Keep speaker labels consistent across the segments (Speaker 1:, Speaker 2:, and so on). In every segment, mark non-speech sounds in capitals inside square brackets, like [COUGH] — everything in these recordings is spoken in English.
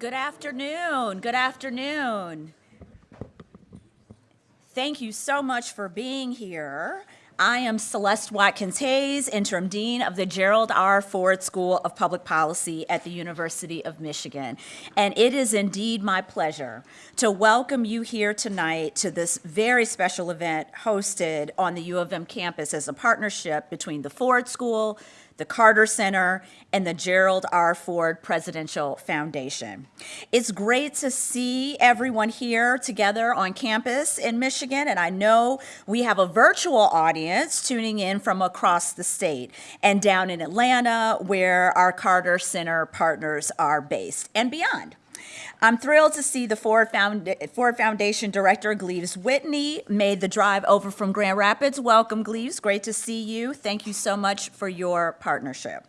Speaker 1: Good afternoon. Good afternoon. Thank you so much for being here. I am Celeste Watkins Hayes, Interim Dean of the Gerald R. Ford School of Public Policy at the University of Michigan. And it is indeed my pleasure to welcome you here tonight to this very special event hosted on the U of M campus as a partnership between the Ford School, the Carter Center, and the Gerald R. Ford Presidential Foundation. It's great to see everyone here together on campus in Michigan, and I know we have a virtual audience tuning in from across the state and down in Atlanta, where our Carter Center partners are based, and beyond. I'm thrilled to see the Ford, Found Ford Foundation Director, Gleaves Whitney, made the drive over from Grand Rapids. Welcome, Gleaves. Great to see you. Thank you so much for your partnership.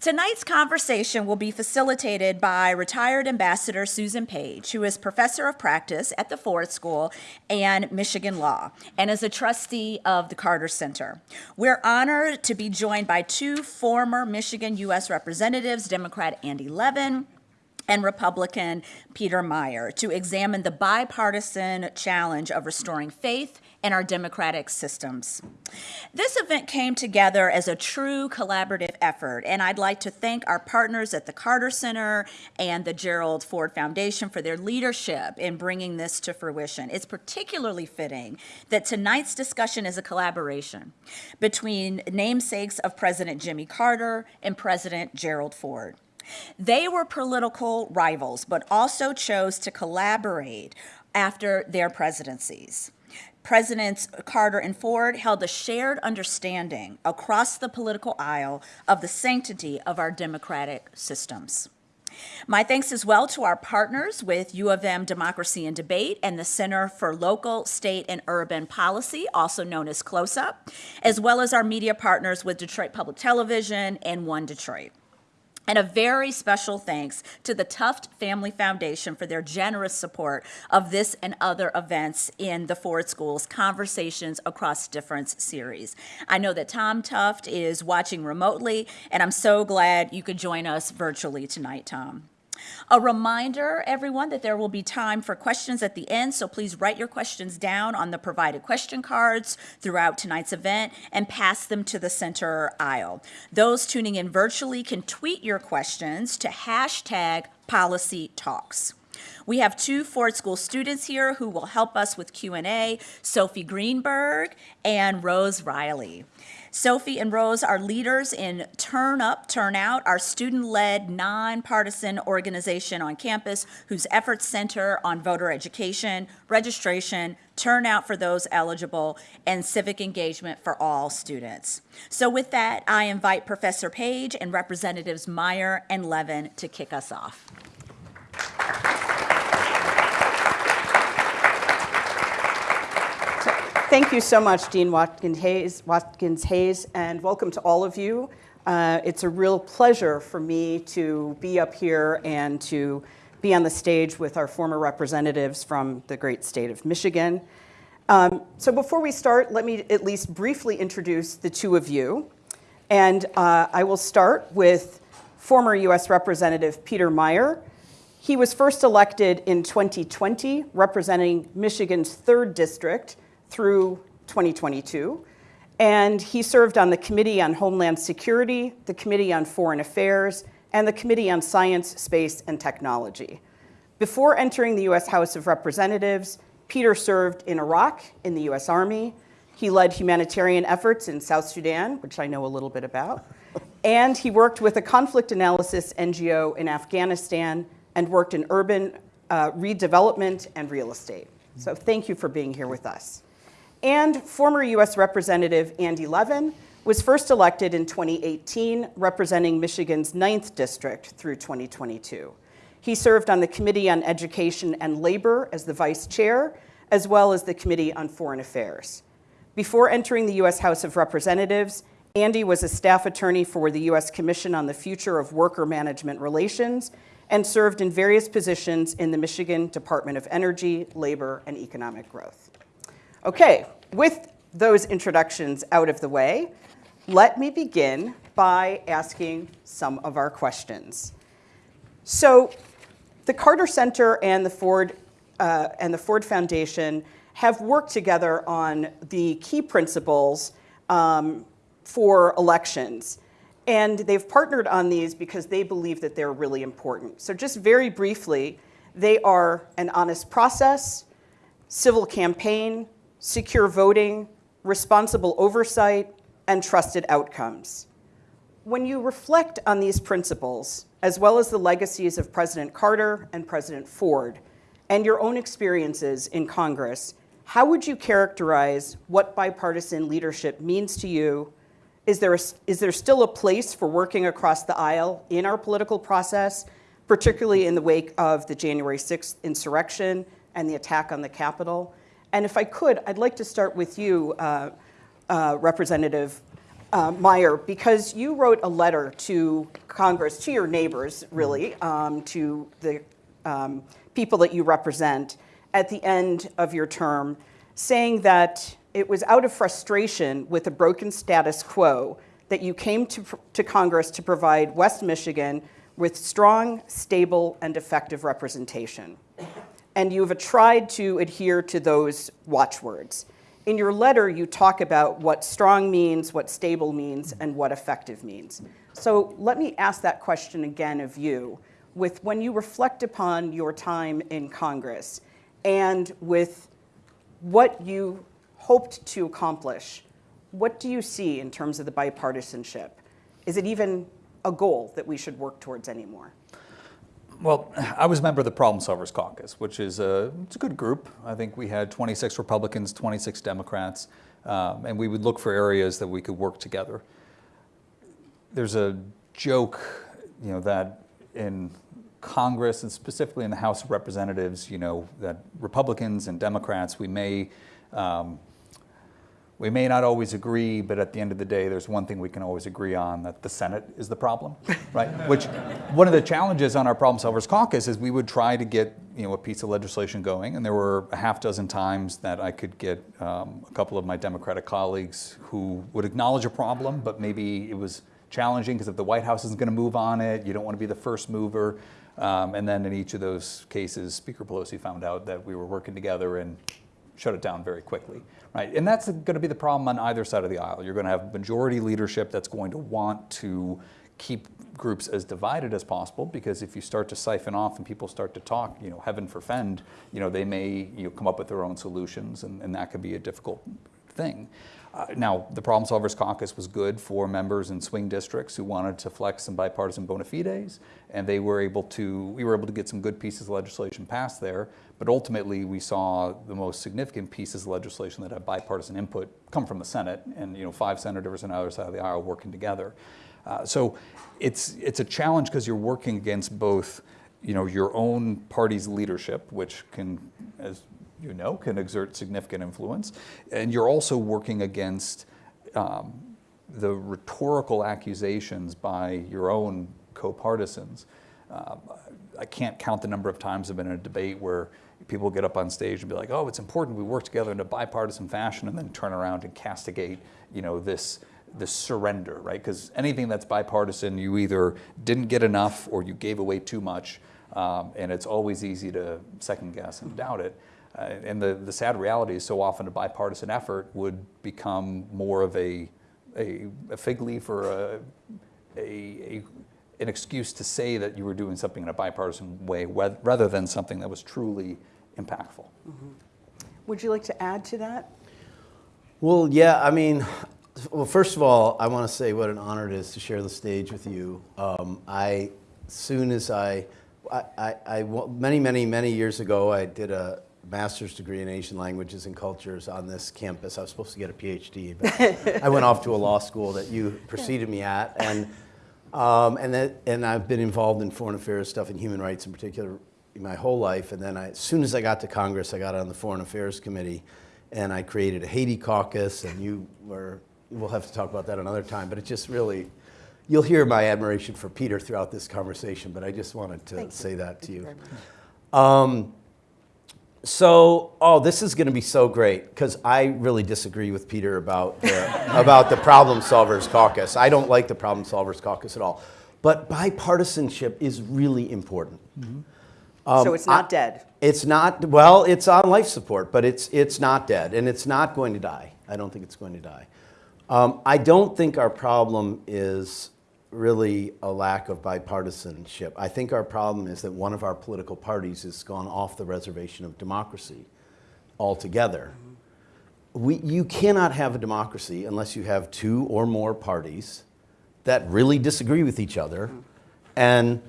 Speaker 1: Tonight's conversation will be facilitated by retired Ambassador Susan Page, who is professor of practice at the Ford School and Michigan Law, and is a trustee of the Carter Center. We're honored to be joined by two former Michigan U.S. representatives, Democrat Andy Levin and Republican Peter Meijer to examine the bipartisan challenge of restoring faith in our democratic systems. This event came together as a true collaborative effort, and I'd like to thank our partners at the Carter Center and the Gerald Ford Foundation for their leadership in bringing this to fruition. It's particularly fitting that tonight's discussion is a collaboration between namesakes of President Jimmy Carter and President Gerald Ford. They were political rivals, but also chose to collaborate after their presidencies. Presidents Carter and Ford held a shared understanding across the political aisle of the sanctity of our democratic systems. My thanks as well to our partners with U of M Democracy and Debate and the Center for Local, State, and Urban Policy, also known as CLOSUP, as well as our media partners with Detroit Public Television and One Detroit. And a very special thanks to the Tuft Family Foundation for their generous support of this and other events in the Ford Schools Conversations Across Difference series. I know that Tom Tuft is watching remotely, and I'm so glad you could join us virtually tonight, Tom. A reminder, everyone, that there will be time for questions at the end, so please write your questions down on the provided question cards throughout tonight's event and pass them to the center aisle. Those tuning in virtually can tweet your questions to hashtag policy talks. We have two Ford School students here who will help us with Q&A, Sophie Greenberg and Rose Riley. Sophie and Rose are leaders in Turn Up, Turn Out, our student-led, nonpartisan organization on campus whose efforts center on voter education, registration, turnout for those eligible, and civic engagement for all students. So with that, I invite Professor Page and Representatives Meijer and Levin to kick us off.
Speaker 2: Thank you so much, Dean Watkins Hayes, Watkins Hayes and welcome to all of you. Uh, it's a real pleasure for me to be up here and to be on the stage with our former representatives from the great state of Michigan. Um, so before we start, let me at least briefly introduce the two of you. And uh, I will start with former US Representative Peter Meijer. He was first elected in 2020, representing Michigan's 3rd District, through 2022. And he served on the Committee on Homeland Security, the Committee on Foreign Affairs, and the Committee on Science, Space, and Technology. Before entering the U.S. House of Representatives, Peter served in Iraq in the U.S. Army. He led humanitarian efforts in South Sudan, which I know a little bit about. And he worked with a conflict analysis NGO in Afghanistan and worked in urban uh, redevelopment and real estate. So thank you for being here with us. And former US Representative Andy Levin was first elected in 2018, representing Michigan's 9th district through 2022. He served on the Committee on Education and Labor as the vice chair, as well as the Committee on Foreign Affairs. Before entering the US House of Representatives, Andy was a staff attorney for the US Commission on the Future of Worker Management Relations and served in various positions in the Michigan Department of Energy, Labor, and Economic Growth. Okay, with those introductions out of the way, let me begin by asking some of our questions. So The Carter Center and the Ford uh, and the Ford Foundation have worked together on the key principles um, for elections. And they've partnered on these because they believe that they're really important. So, just very briefly, they are an honest process, civil campaign, secure voting, responsible oversight, and trusted outcomes. When you reflect on these principles, as well as the legacies of President Carter and President Ford, and your own experiences in Congress, how would you characterize what bipartisan leadership means to you? Is there, a, is there still a place for working across the aisle in our political process, particularly in the wake of the January 6th insurrection and the attack on the Capitol? And if I could, I'd like to start with you, uh, uh, Representative uh, Meijer, because you wrote a letter to Congress, to your neighbors, really, um, to the um, people that you represent at the end of your term, saying that it was out of frustration with the broken status quo that you came to, to Congress to provide West Michigan with strong, stable, and effective representation. And you have tried to adhere to those watchwords. In your letter, you talk about what strong means, what stable means, and what effective means. So let me ask that question again of you. With when you reflect upon your time in Congress and with what you hoped to accomplish, what do you see in terms of the bipartisanship? Is it even a goal that we should work towards anymore?
Speaker 3: Well, I was a member of the Problem Solvers Caucus, which is a, it's a good group. I think we had 26 Republicans, 26 Democrats, um, and we would look for areas that we could work together. There's a joke, you know, that in Congress and specifically in the House of Representatives, you know, that Republicans and Democrats, we may um, we may not always agree, but at the end of the day, there's one thing we can always agree on, that the Senate is the problem, right? [LAUGHS] Which, one of the challenges on our Problem Solvers Caucus is we would try to get, you know, a piece of legislation going, and there were a half dozen times that I could get um, a couple of my Democratic colleagues who would acknowledge a problem, but maybe it was challenging because if the White House isn't going to move on it, you don't want to be the first mover. Um, and then in each of those cases, Speaker Pelosi found out that we were working together and shut it down very quickly, right? And that's going to be the problem on either side of the aisle. You're going to have majority leadership that's going to want to keep groups as divided as possible because if you start to siphon off and people start to talk, you know, heaven forfend, you know, they may you know, come up with their own solutions and, and that could be a difficult thing. Uh, now, the Problem Solvers Caucus was good for members in swing districts who wanted to flex some bipartisan bona fides, and they were able to, we were able to get some good pieces of legislation passed there, but ultimately we saw the most significant pieces of legislation that had bipartisan input come from the Senate, and you know, five senators on either side of the aisle working together. Uh, so it's, it's a challenge because you're working against both you know, your own party's leadership, which can, as you know, can exert significant influence. And you're also working against um, the rhetorical accusations by your own co-partisans. Uh, I can't count the number of times I've been in a debate where people get up on stage and be like, oh, it's important we work together in a bipartisan fashion and then turn around and castigate, you know, this, this surrender, right? Because anything that's bipartisan, you either didn't get enough or you gave away too much. Um, and it's always easy to second guess and doubt it. Uh, and the, the sad reality is so often a bipartisan effort would become more of a, a, a fig leaf or a, a, an excuse to say that you were doing something in a bipartisan way rather than something that was truly impactful. Mm -hmm.
Speaker 2: Would you like to add to that?
Speaker 4: Well, yeah, I mean, well, first of all, I want to say what an honor it is to share the stage with you. Um, I, soon as I, I, I, I, many, many, many years ago, I did a, master's degree in Asian languages and cultures on this campus. I was supposed to get a PhD, but [LAUGHS] I went off to a law school that you preceded me at. And, um, and, that, and I've been involved in foreign affairs stuff and human rights in particular my whole life. And then I, as soon as I got to Congress, I got on the Foreign Affairs Committee and I created a Haiti caucus and you were, we'll have to talk about that another time, but it just really, you'll hear my admiration for Peter throughout this conversation, but I just wanted to Thank say you. that to Thank you. um, so, oh, this is going to be so great because I really disagree with Peter about the, [LAUGHS] about the Problem Solvers Caucus. I don't like the Problem Solvers Caucus at all. But bipartisanship is really important. Mm -hmm.
Speaker 2: So it's not
Speaker 4: I-
Speaker 2: dead.
Speaker 4: It's not, well, it's on life support, but it's, it's not dead, and it's not going to die. I don't think it's going to die. Um, I don't think our problem is really a lack of bipartisanship. I think our problem is that one of our political parties has gone off the reservation of democracy altogether. We, you cannot have a democracy unless you have two or more parties that really disagree with each other. And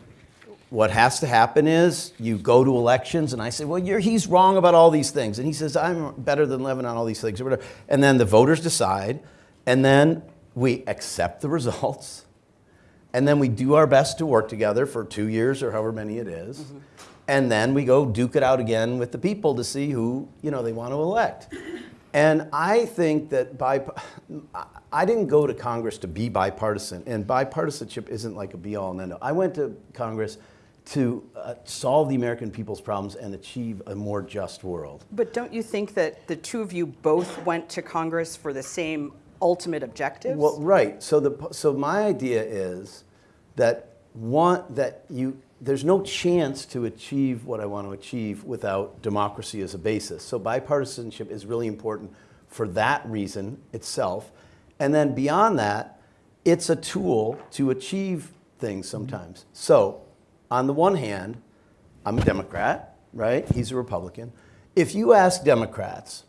Speaker 4: what has to happen is you go to elections, and I say, well, you're, he's wrong about all these things. And he says, I'm better than Levin on all these things, or whatever. And then the voters decide, and then we accept the [LAUGHS] results, and then we do our best to work together for two years or however many it is. Mm-hmm. And then we go duke it out again with the people to see who you know they want to elect. And I think that by I didn't go to Congress to be bipartisan, and bipartisanship isn't like a be all and end all. I went to Congress to uh, solve the American people's problems and achieve a more just world.
Speaker 2: But don't you think that the two of you both went to Congress for the same ultimate objectives?
Speaker 4: Well, right. So the so my idea is that one that you there's no chance to achieve what I want to achieve without democracy as a basis. So bipartisanship is really important for that reason itself. And then beyond that, it's a tool to achieve things sometimes. So, on the one hand, I'm a Democrat, right? He's a Republican. If you ask Democrats,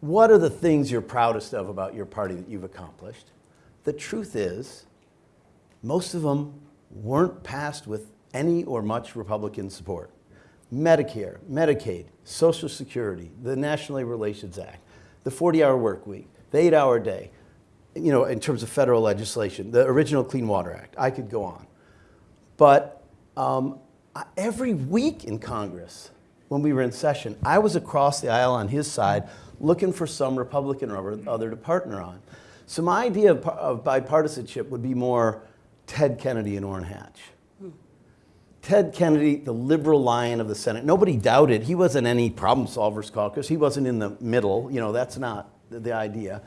Speaker 4: what are the things you're proudest of about your party that you've accomplished? The truth is, most of them weren't passed with any or much Republican support. Medicare, Medicaid, Social Security, the National Labor Relations Act, the 40-hour work week, the eight-hour day, you know, in terms of federal legislation, the original Clean Water Act, I could go on. But um, every week in Congress, when we were in session, I was across the aisle on his side looking for some Republican or other to partner on. So my idea of, of bipartisanship would be more Ted Kennedy and Orrin Hatch. Ted Kennedy, the liberal lion of the Senate, nobody doubted he wasn't any problem solvers caucus. He wasn't in the middle. You know, that's not the, the idea.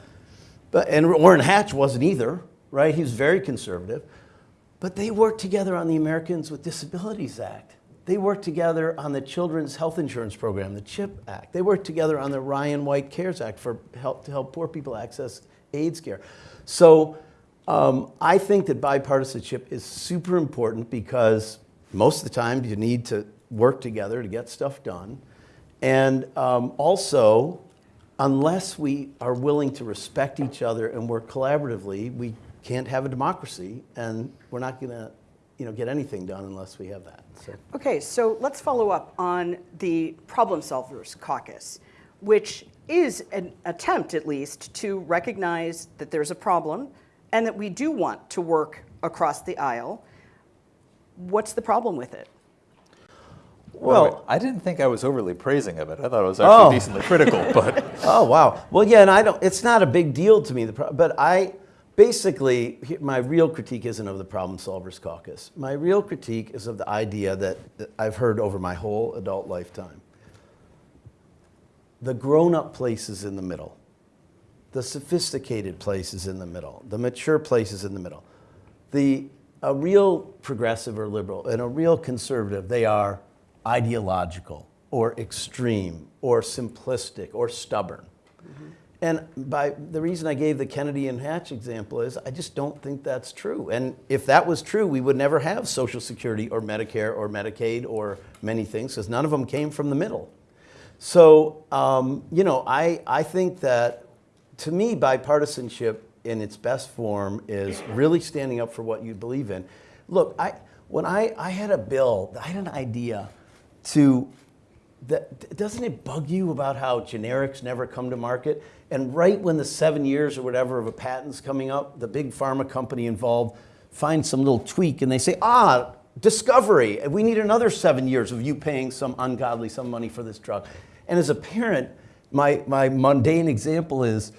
Speaker 4: But, and Orrin Hatch wasn't either, right? He was very conservative. But they worked together on the Americans with Disabilities Act. They worked together on the Children's Health Insurance Program, the CHIP Act. They worked together on the Ryan White CARES Act for help to help poor people access AIDS care. So um, I think that bipartisanship is super important because most of the time you need to work together to get stuff done. And um, also, unless we are willing to respect each other and work collaboratively, we can't have a democracy, and we're not going to, you know, get anything done unless we have that. So.
Speaker 2: Okay, so let's follow up on the Problem Solvers Caucus, which is an attempt, at least, to recognize that there's a problem and that we do want to work across the aisle. What's the problem with it?
Speaker 3: Well, I didn't think I was overly praising of it. I thought it was actually
Speaker 4: Oh.
Speaker 3: decently critical, but [LAUGHS]
Speaker 4: Oh wow. Well, yeah, and I don't. It's not a big deal to me. The pro- but I basically my real critique isn't of the Problem Solvers Caucus. My real critique is of the idea that, I've heard over my whole adult lifetime. The grown-up place is in the middle. The sophisticated place is in the middle. The mature place is in the middle. The a real progressive or liberal and a real conservative, they are ideological or extreme or simplistic or stubborn. Mm-hmm. And by the reason I gave the Kennedy and Hatch example is I just don't think that's true. And if that was true, we would never have Social Security or Medicare or Medicaid or many things because none of them came from the middle. So, um, you know, I, I think that to me, bipartisanship in its best form is really standing up for what you believe in. Look, I, when I, I had a bill, I had an idea to, that, doesn't it bug you about how generics never come to market? And right when the seven years or whatever of a patent's coming up, the big pharma company involved finds some little tweak and they say, ah, discovery, we need another seven years of you paying some ungodly some money for this drug. And as a parent, my, my mundane example is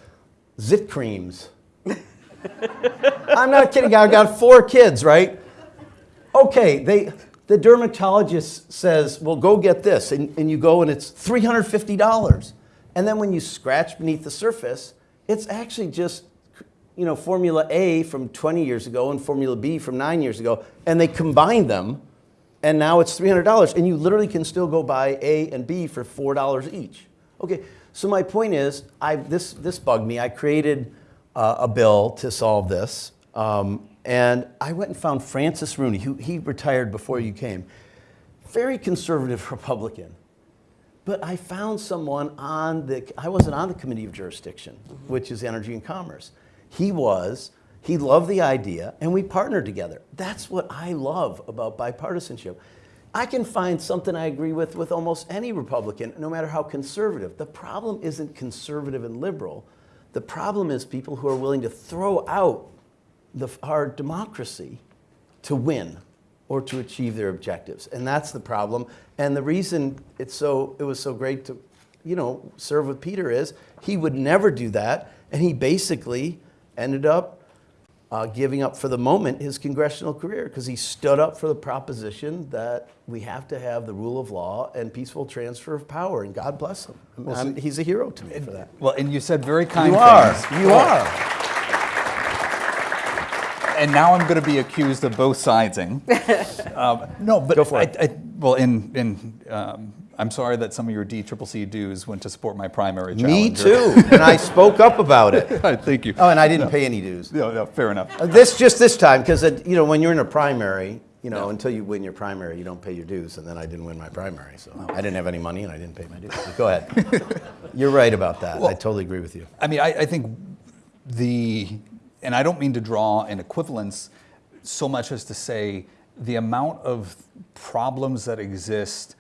Speaker 4: zit creams. I'm not kidding, I've got four kids, right? Okay, they, the dermatologist says, well, go get this. And, and you go and it's $350. And then when you scratch beneath the surface, it's actually just you know, Formula A from 20 years ago and Formula B from nine years ago, and they combine them and now it's $300 and you literally can still go buy A and B for $4 each. Okay, so my point is, I, this, this bugged me. I created uh, a bill to solve this. Um, and I went and found Francis Rooney, who he retired before you came. Very conservative [LAUGHS] Republican. But I found someone on the, I wasn't on the Committee of Jurisdiction, mm-hmm. which is Energy and Commerce. He was, he loved the idea, and we partnered together. That's what I love about bipartisanship. I can find something I agree with with almost any Republican, no matter how conservative. The problem isn't conservative and liberal. The problem is people who are willing to throw out the, our democracy to win or to achieve their objectives. And that's the problem. And the reason it's so, it was so great to, you know, serve with Peter is he would never do that. And he basically ended up uh, giving up for the moment his congressional career because he stood up for the proposition that we have to have the rule of law and peaceful transfer of power. And God bless him. I'm- he's a hero to me for that.
Speaker 3: Well, and you said very kind
Speaker 4: You are.
Speaker 3: things.
Speaker 4: You are.
Speaker 3: And now I'm going to be accused of both sidesing. [LAUGHS] um, no, but
Speaker 4: Go for
Speaker 3: I,
Speaker 4: it.
Speaker 3: I, well, in in um, I'm sorry that some of your DCCC dues went to support my primary.
Speaker 4: Me
Speaker 3: challenger.
Speaker 4: too. and I spoke up about it. [LAUGHS]
Speaker 3: Thank you.
Speaker 4: Oh, and I didn't pay any dues.
Speaker 3: No, no, fair enough.
Speaker 4: Uh, This just this time because you know when you're in a primary, you know until you win your primary, you don't pay your dues, and then I didn't win my primary, so I didn't have any money and I didn't pay my dues. But go ahead. [LAUGHS] you're right about that. I totally agree with you.
Speaker 3: I mean, I, I think the, and I don't mean to draw an equivalence so much as to say the amount of problems that exist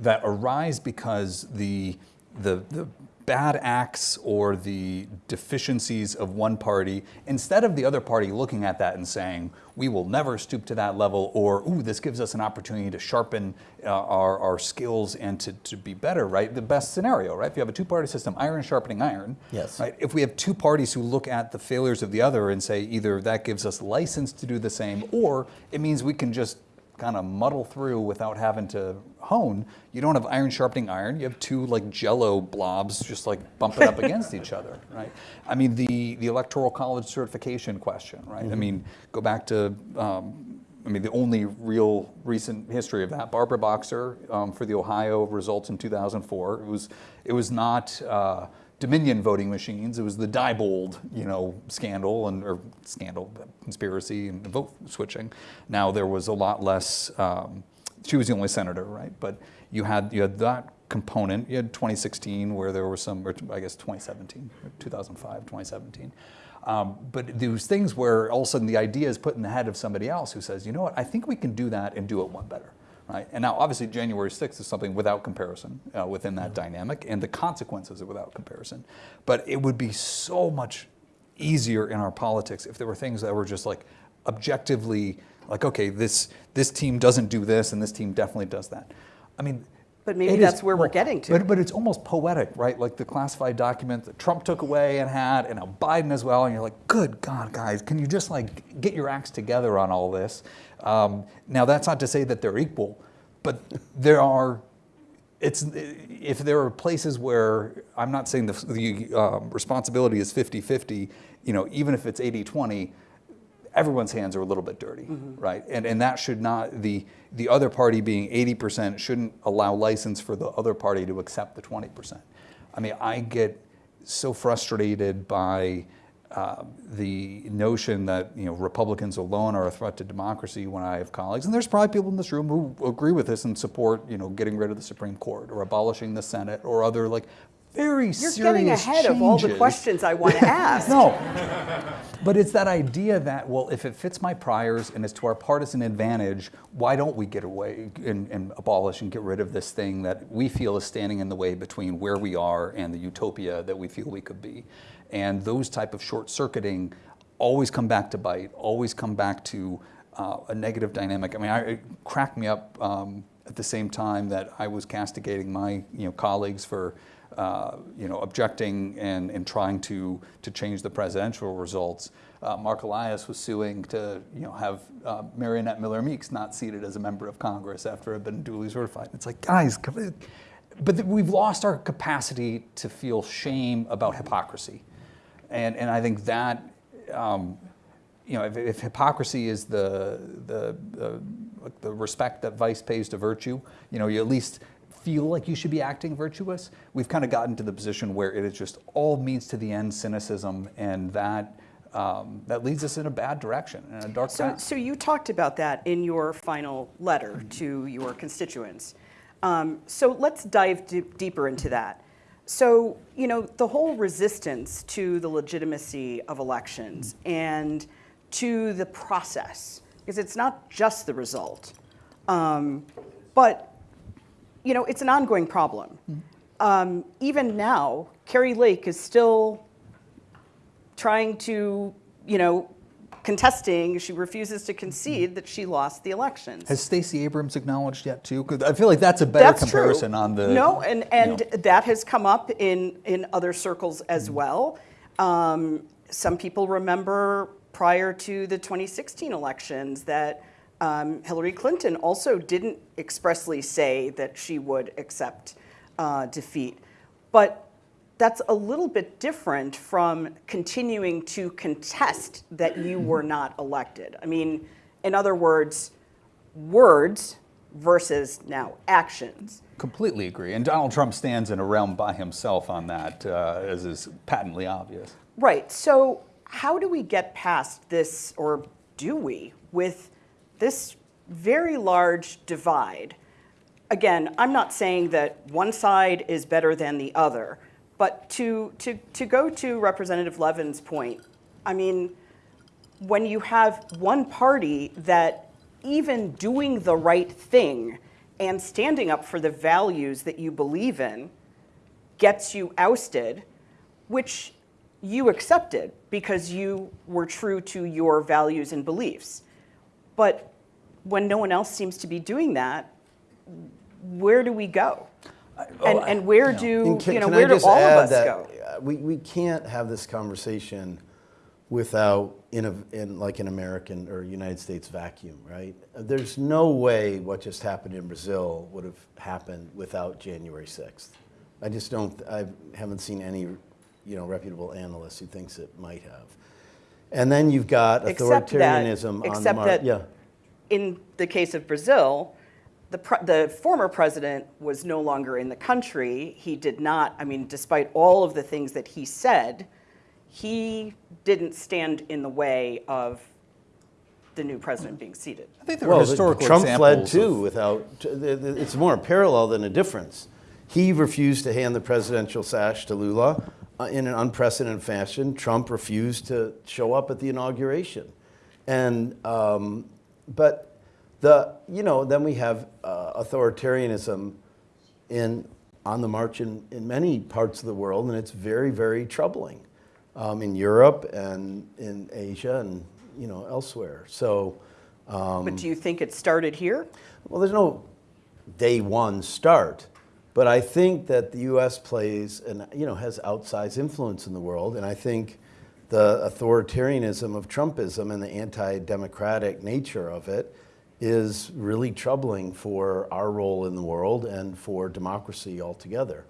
Speaker 3: that arise because the, the, the bad acts or the deficiencies of one party, instead of the other party looking at that and saying, we will never stoop to that level, or, ooh, this gives us an opportunity to sharpen uh, our, our skills and to, to be better, right? The best scenario, right? If you have a two-party system, iron sharpening iron,
Speaker 4: Yes.
Speaker 3: right? If we have two parties who look at the failures of the other and say either that gives us license to do the same, or it means we can just kind of muddle through without having to hone. You don't have iron sharpening iron. You have two like jello blobs just like bumping up against each other, [LAUGHS] right? I mean, the, the electoral college certification question, right? I mean, go back to, um, I mean, the only real recent history of that, Barbara Boxer um, for the Ohio results in 2004. It was, it was not uh, Dominion voting machines. It was the Diebold, you know, scandal and or scandal, conspiracy and vote switching. Now there was a lot less. Um, she was the only senator, right? But you had you had that component. You had 2016 where there were some, or I guess 2017, 2005, 2017. Um, but those things where all of a sudden the idea is put in the head of somebody else who says, you know what, I think we can do that and do it one better. Right? And now, obviously, January 6th is something without comparison uh, within that dynamic, and the consequences are without comparison. But it would be so much easier in our politics if there were things that were just like objectively, like, okay, this this team doesn't do this, and this team definitely does that. I mean,
Speaker 2: But maybe
Speaker 3: it is-
Speaker 2: that's where we're getting to.
Speaker 3: But, but it's almost poetic, right? Like the classified document that Trump took away and had, and now Biden as well. And you're like, good God, guys, can you just like get your acts together on all this? Um, now, that's not to say that they're equal, but there are. It's if there are places where I'm not saying the, the um, responsibility is 50-50, you know, even if it's 80-20, everyone's hands are a little bit dirty, right? And, and that should not, the, the other party being 80% shouldn't allow license for the other party to accept the 20%. I mean, I get so frustrated by uh, the notion that you know Republicans alone are a threat to democracy when I have colleagues, and there's probably people in this room who agree with this and support you know getting rid of the Supreme Court or abolishing the Senate or other like very
Speaker 2: You're
Speaker 3: serious
Speaker 2: getting ahead of all the questions I want to [LAUGHS] ask.
Speaker 3: No. But it's that idea that, well, if it fits my priors and it's to our partisan advantage, why don't we get away and, and abolish and get rid of this thing that we feel is standing in the way between where we are and the utopia that we feel we could be? And those type of short circuiting always come back to bite, always come back to uh, a negative dynamic. I mean, I, it cracked me up um, at the same time that I was castigating my you know, colleagues for uh, you know, objecting and, and trying to, to change the presidential results. Uh, Marc Elias was suing to you know, have uh, Mariannette Miller Meeks not seated as a member of Congress after it had been duly certified. It's like, guys, but we've lost our capacity to feel shame about hypocrisy. And, and I think that, um, you know, if, if hypocrisy is the, the, the the respect that vice pays to virtue. You know, you at least feel like you should be acting virtuous. We've kind of gotten to the position where it is just all means to the end cynicism, and that um, that leads us in a bad direction, in a dark
Speaker 2: So,
Speaker 3: path.
Speaker 2: so you talked about that in your final letter to your constituents. Um, so let's dive deeper into that. So, you know, the whole resistance to the legitimacy of elections and to the process, because it's not just the result, um, but, you know, it's an ongoing problem. Um, even now, Kari Lake is still trying to, you know, contesting, she refuses to concede that she lost the elections.
Speaker 3: Has Stacey Abrams acknowledged yet too? Because I feel like that's a better
Speaker 2: That's
Speaker 3: comparison
Speaker 2: true.
Speaker 3: on the.
Speaker 2: No, and,
Speaker 3: you
Speaker 2: and
Speaker 3: know.
Speaker 2: that has come up in, in other circles as well. Um, some people remember prior to the 2016 elections that um, Hillary Clinton also didn't expressly say that she would accept uh, defeat. But that's a little bit different from continuing to contest that you were not elected. I mean, in other words, words versus now actions.
Speaker 3: Completely agree. And Donald Trump stands in a realm by himself on that, uh, as is patently obvious.
Speaker 2: Right. So, how do we get past this, or do we, with this very large divide? Again, I'm not saying that one side is better than the other, but to, to, to go to Representative Levin's point, I mean, when you have one party that even doing the right thing and standing up for the values that you believe in gets you ousted, which you accepted because you were true to your values and beliefs. But when no one else seems to be doing that, where do we go? And, and where
Speaker 3: you know.
Speaker 2: do,
Speaker 4: And can,
Speaker 2: you know, where do all of us
Speaker 4: that
Speaker 2: go?
Speaker 4: uh, We, we can't have this conversation without in, a, in like an American or United States vacuum, right? There's no way what just happened in Brazil would have happened without January 6th. I just don't, I haven't seen any, you know, reputable analyst who thinks it might have. And then you've got
Speaker 2: Except that-
Speaker 4: authoritarianism on the
Speaker 2: except
Speaker 4: mar-
Speaker 2: that-
Speaker 4: yeah.
Speaker 2: in the case of Brazil, the, pre- the former president was no longer in the country. He did not, I mean, despite all of the things that he said, he didn't stand in the way of the new president being seated.
Speaker 3: I think there
Speaker 4: Well,
Speaker 3: are
Speaker 4: the-
Speaker 3: historical
Speaker 4: Trump fled too
Speaker 3: of-
Speaker 4: without, t- the- the- it's more a parallel than a difference. He refused to hand the presidential sash to Lula in an unprecedented fashion. Trump refused to show up at the inauguration. And, um, but the, you know, then we have uh, authoritarianism in, on the march in, in many parts of the world, and it's very, very troubling um, in Europe and in Asia and, you know, elsewhere. So,
Speaker 2: But do you think it started here?
Speaker 4: well, there's no day one start, but I think that the U.S. plays and you know has outsized influence in the world, and I think the authoritarianism of Trumpism and the anti-democratic nature of it is really troubling for our role in the world and for democracy altogether.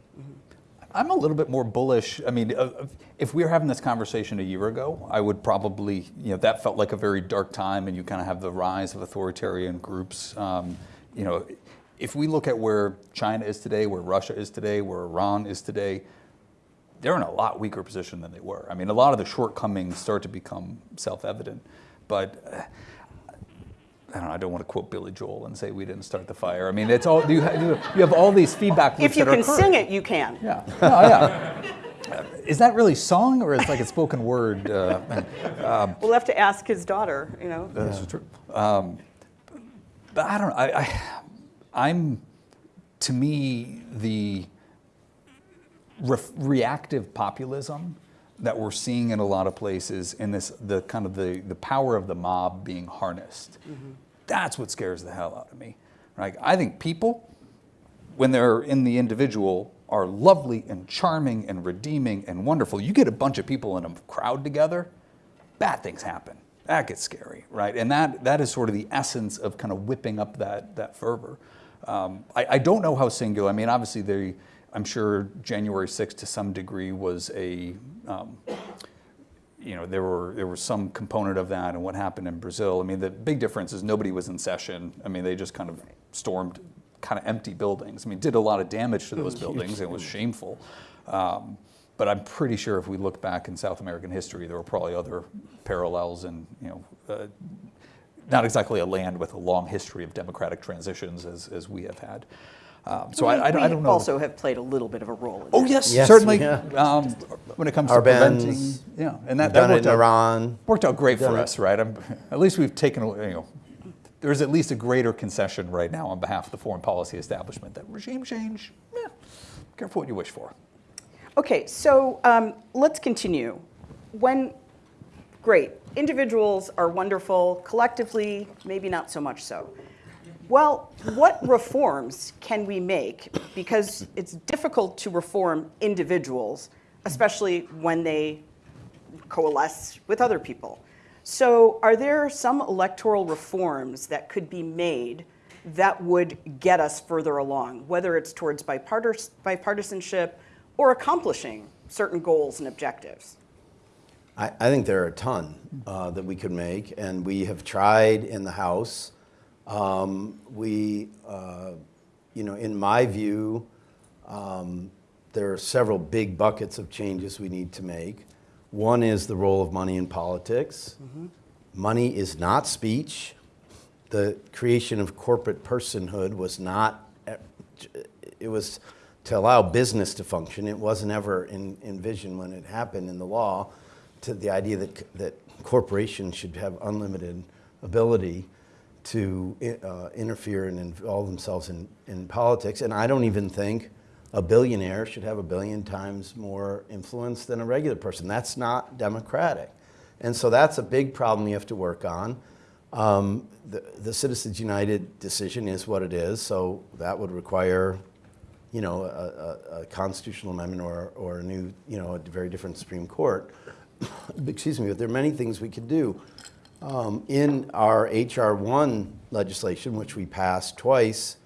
Speaker 3: I'm a little bit more bullish. I mean, uh, if we were having this conversation a year ago, I would probably, you know, that felt like a very dark time, and you kind of have the rise of authoritarian groups. Um, you know, if we look at where China is today, where Russia is today, where Iran is today, they're in a lot weaker position than they were. I mean, a lot of the shortcomings start to become self-evident, but. Uh, I don't know. I don't want to quote Billy Joel and say we didn't start the fire. I mean, it's all you have, you have all these feedback loops
Speaker 2: If you can sing it, you can.
Speaker 3: Yeah. No, yeah. Uh, Is that really song or is like a spoken word? Uh,
Speaker 2: We'll have to ask his daughter, you know.
Speaker 3: That's true. Um, but I don't know. I, I, I'm, to me, the ref- reactive populism that we're seeing in a lot of places, in this the kind of the, the power of the mob being harnessed. Mm-hmm. That's what scares the hell out of me. Right? I think people, when they're in the individual, are lovely and charming and redeeming and wonderful. You get a bunch of people in a crowd together, bad things happen. That gets scary, right? And that, that is sort of the essence of kind of whipping up that, that fervor. Um, I, I don't know how singular, I mean, obviously, they, I'm sure January 6th to some degree was a, um, you know, there were there was some component of that and what happened in Brazil. I mean, the big difference is nobody was in session. I mean, they just kind of stormed kind of empty buildings. I mean, did a lot of damage to those buildings. It was shameful. Um, but I'm pretty sure if we look back in South American history, there were probably other parallels and, you know, uh, not exactly a land with a long history of democratic transitions as, as we have had. Um, so I, I, don't- I don't
Speaker 2: We
Speaker 3: know.
Speaker 2: also have played a little bit of a role in
Speaker 3: Oh
Speaker 2: that.
Speaker 3: yes,
Speaker 4: Yes,
Speaker 3: certainly.
Speaker 4: yeah.
Speaker 3: Um, when it comes
Speaker 4: Our
Speaker 3: to preventing,
Speaker 4: bans,
Speaker 3: yeah, and that,
Speaker 4: We've
Speaker 3: that
Speaker 4: done it
Speaker 3: worked
Speaker 4: in
Speaker 3: out,
Speaker 4: Iran.
Speaker 3: worked out great
Speaker 4: Done
Speaker 3: for
Speaker 4: it.
Speaker 3: us, right? I'm, at least we've taken, you know, there's at least a greater concession right now on behalf of the foreign policy establishment that regime change, yeah, careful what you wish for.
Speaker 2: Okay, so um, let's continue. When, great, individuals are wonderful, collectively, maybe not so much so. Well, what reforms can we make? Because it's difficult to reform individuals, especially when they coalesce with other people. So, are there some electoral reforms that could be made that would get us further along, whether it's towards bipart- bipartisanship or accomplishing certain goals and objectives?
Speaker 4: I, I think there are a ton uh, that we could make, and we have tried in the House. Um, we, uh, you know, in my view, um, there are several big buckets of changes we need to make. One is the role of money in politics. Money is not speech. The creation of corporate personhood was not, it was to allow business to function. It wasn't ever in, envisioned when it happened in the law to the idea that, that corporations should have unlimited ability to uh, interfere and involve themselves in, in politics. And I don't even think a billionaire should have a billion times more influence than a regular person. That's not democratic. And so that's a big problem you have to work on. Um, the, the Citizens United decision is what it is, so that would require, you know, a, a, a constitutional amendment or, or a new, you know, a very different Supreme Court. [COUGHS] Excuse me, but there are many things we could do. Um, in our HR 1 legislation, which we passed twice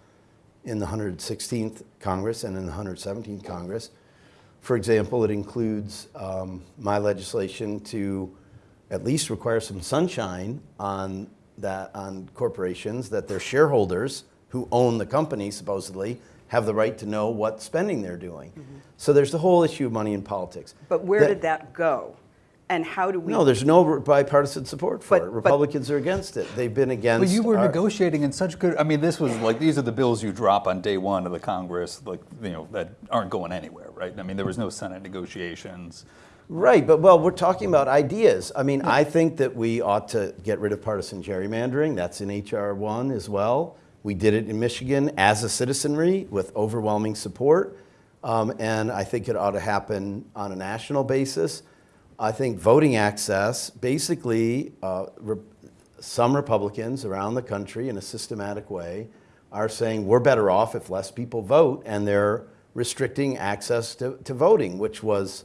Speaker 4: in the 116th Congress and in the 117th Congress, for example, it includes um, my legislation to at least require some sunshine on that on corporations that their shareholders who own the company supposedly have the right to know what spending they're doing. So there's the whole issue of money in politics.
Speaker 2: But where
Speaker 4: That-
Speaker 2: did that go? And how do we?
Speaker 4: No, there's no bipartisan support for
Speaker 2: But-
Speaker 4: it.
Speaker 2: but-
Speaker 4: Republicans are against it. They've been against.
Speaker 3: But you were
Speaker 4: our-
Speaker 3: negotiating in such good. I mean, this was like these are the bills you drop on day one of the Congress, like you know that aren't going anywhere, right? I mean, there was no Senate negotiations.
Speaker 4: Right, but well, we're talking about ideas. I mean, I think that we ought to get rid of partisan gerrymandering. That's in HR one as well. We did it in Michigan as a citizenry with overwhelming support, um, and I think it ought to happen on a national basis. I think voting access, basically, uh, re- some Republicans around the country in a systematic way are saying we're better off if less people vote, and they're restricting access to, to voting, which was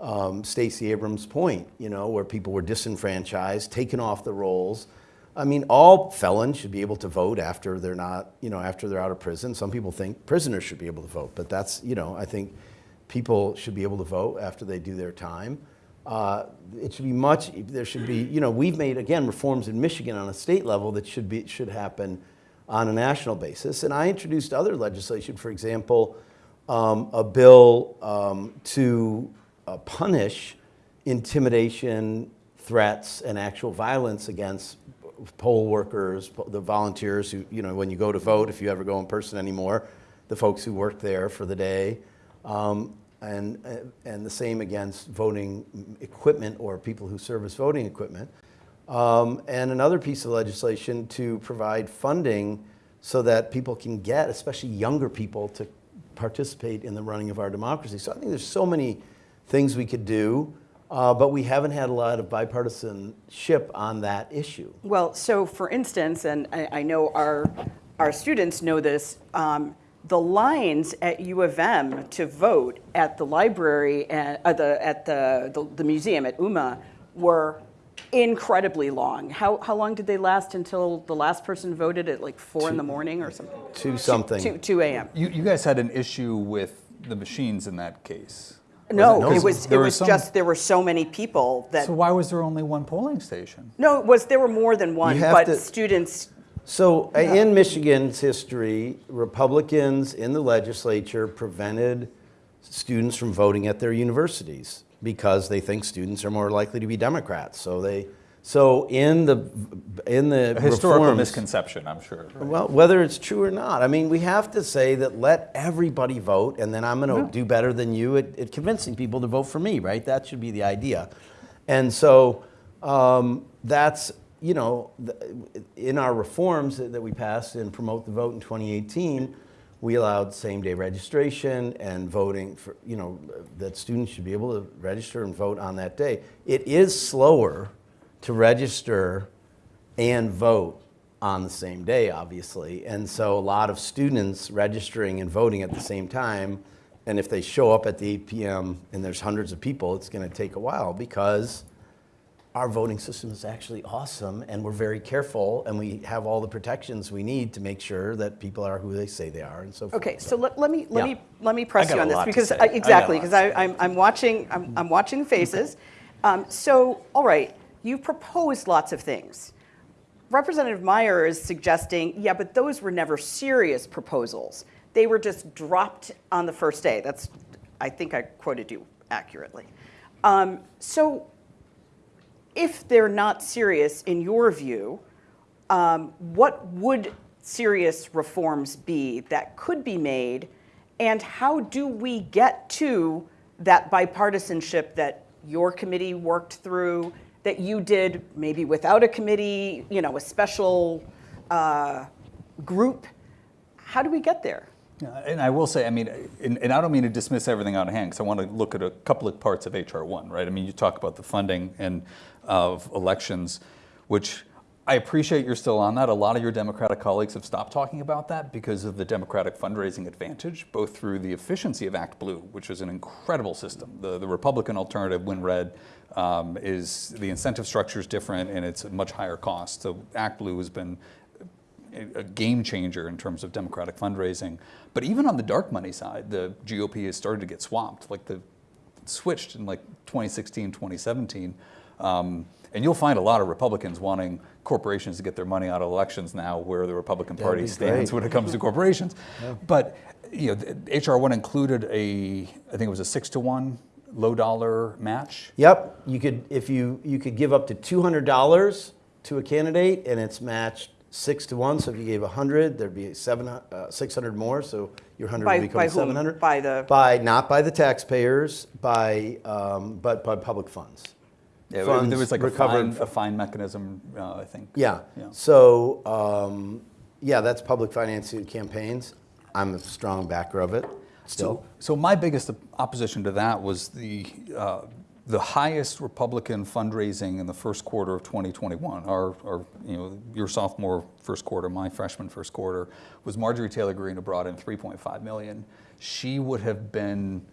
Speaker 4: um, Stacey Abrams' point, you know, where people were disenfranchised, taken off the rolls. I mean, all felons should be able to vote after they're not, you know, after they're out of prison. Some people think prisoners should be able to vote, but that's, you know, I think people should be able to vote after they do their time. Uh, it should be much, there should be, you know, we've made, again, reforms in Michigan on a state level that should be, should happen on a national basis. And I introduced other legislation, for example, um, a bill um, to uh, punish intimidation, threats, and actual violence against poll workers, the volunteers who, you know, when you go to vote, if you ever go in person anymore, the folks who work there for the day. Um, and, uh, and the same against voting equipment or people who service voting equipment. Um, and another piece of legislation to provide funding so that people can get, especially younger people, to participate in the running of our democracy. So I think there's so many things we could do, uh, but we haven't had a lot of bipartisanship on that issue.
Speaker 2: Well, so for instance, and I, I know our, our students know this, um, the lines at U of M to vote at the library, and, uh, the, at the, the, the museum at UMMA were incredibly long. How, how long did they last until the last person voted at like four in the morning or something?
Speaker 4: Two something.
Speaker 2: Two, two AM.
Speaker 3: You, you guys had an issue with the machines in that case.
Speaker 2: No,
Speaker 3: No,
Speaker 2: it was, it was
Speaker 3: some-
Speaker 2: just, there were so many people that,
Speaker 3: So why was there only one polling station?
Speaker 2: no, it was, there were more than one, but
Speaker 4: to-
Speaker 2: students,
Speaker 4: So uh, in Michigan's history, Republicans in the legislature prevented students from voting at their universities because they think students are more likely to be Democrats. So they, so in the in the
Speaker 3: A historical
Speaker 4: reforms,
Speaker 3: misconception, I'm sure. right?
Speaker 4: Well, whether it's true or not, I mean, we have to say that let everybody vote, and then I'm going to do better than you at, at convincing people to vote for me, right? That should be the idea. And so um, that's, you know, in our reforms that, we passed in Promote the Vote in 2018, we allowed same day registration and voting for, you know, that students should be able to register and vote on that day. It is slower to register and vote on the same day, obviously. And so a lot of students registering and voting at the same time, and if they show up at the 8 p.m. and there's hundreds of people, it's going to take a while because our voting system is actually awesome and we're very careful and we have all the protections we need to make sure that people are who they say they are and so forth.
Speaker 2: okay, so let, let me, let
Speaker 4: Yeah.
Speaker 2: me, let me press you on this, because. I-
Speaker 3: I got a
Speaker 2: exactly, because
Speaker 3: to
Speaker 2: I, I'm, I'm watching, I'm, I'm watching faces. Um, So, all right, you've proposed lots of things. Representative Meijer is suggesting, yeah, but those were never serious proposals. They were just dropped on the first day. That's, I think I quoted you accurately. Um, So if they're not serious, in your view, um, what would serious reforms be that could be made? And how do we get to that bipartisanship that your committee worked through, that you did maybe without a committee, you know, a special uh, group? How do we get there?
Speaker 3: And I will say, I mean, and, and I don't mean to dismiss everything out of hand, because I want to look at a couple of parts of HR one, right? I mean, you talk about the funding and of elections, which I appreciate you're still on that. A lot of your Democratic colleagues have stopped talking about that because of the Democratic fundraising advantage, both through the efficiency of ActBlue, which is an incredible system. The, the Republican alternative, WinRed, um, is the incentive structure is different and it's a much higher cost. So ActBlue has been a game changer in terms of Democratic fundraising. But even on the dark money side, the GOP has started to get swamped. Like the switched in like 2016, 2017. Um, and you'll find a lot of Republicans wanting corporations to get their money out of elections now, where the Republican Party stands
Speaker 4: great.
Speaker 3: when it comes to corporations. [LAUGHS] But you know, HR one included a, I think it was a six to one low dollar match.
Speaker 4: Yep, you could if you you could give up to two hundred dollars to a candidate, and it's matched six to one. So if you gave a hundred, there'd be seven uh, six hundred more. So your hundred
Speaker 2: By-
Speaker 4: would become
Speaker 2: by whom?
Speaker 4: seven hundred.
Speaker 2: By the-
Speaker 4: by not by the taxpayers, by um, but by public funds.
Speaker 3: Yeah,
Speaker 4: Funds
Speaker 3: there was like a fine, a fine mechanism, uh, I think.
Speaker 4: Yeah.
Speaker 3: Yeah.
Speaker 4: So, um, yeah, that's public financing campaigns. I'm a strong backer of it still.
Speaker 3: So, so my biggest opposition to that was the uh, the highest Republican fundraising in the first quarter of 2021. Our, our, you know, your sophomore first quarter, my freshman first quarter, was Marjorie Taylor Greene who brought in 3.5 million. She would have been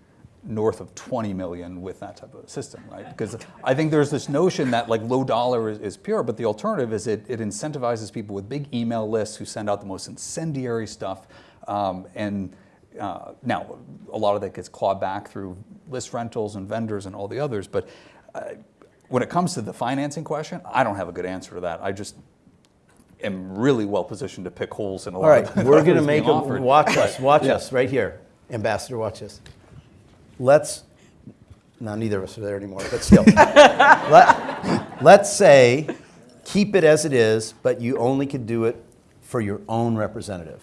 Speaker 3: north of 20 million with that type of system, right? Because I think there's this notion that like low dollar is, is pure, but the alternative is it, it incentivizes people with big email lists who send out the most incendiary stuff. Um, and uh, now, a lot of that gets clawed back through list rentals and vendors and all the others, but uh, when it comes to the financing question, I don't have a good answer to that. I just am really well positioned to pick holes in a lot
Speaker 4: All right,
Speaker 3: of the [LAUGHS]
Speaker 4: we're going to make
Speaker 3: them
Speaker 4: watch us, watch
Speaker 3: Yeah.
Speaker 4: us right here. Ambassador, watch us. Let's, no, neither of us are there anymore, but still. [LAUGHS] Let, let's say, keep it as it is, but you only could do it for your own representative.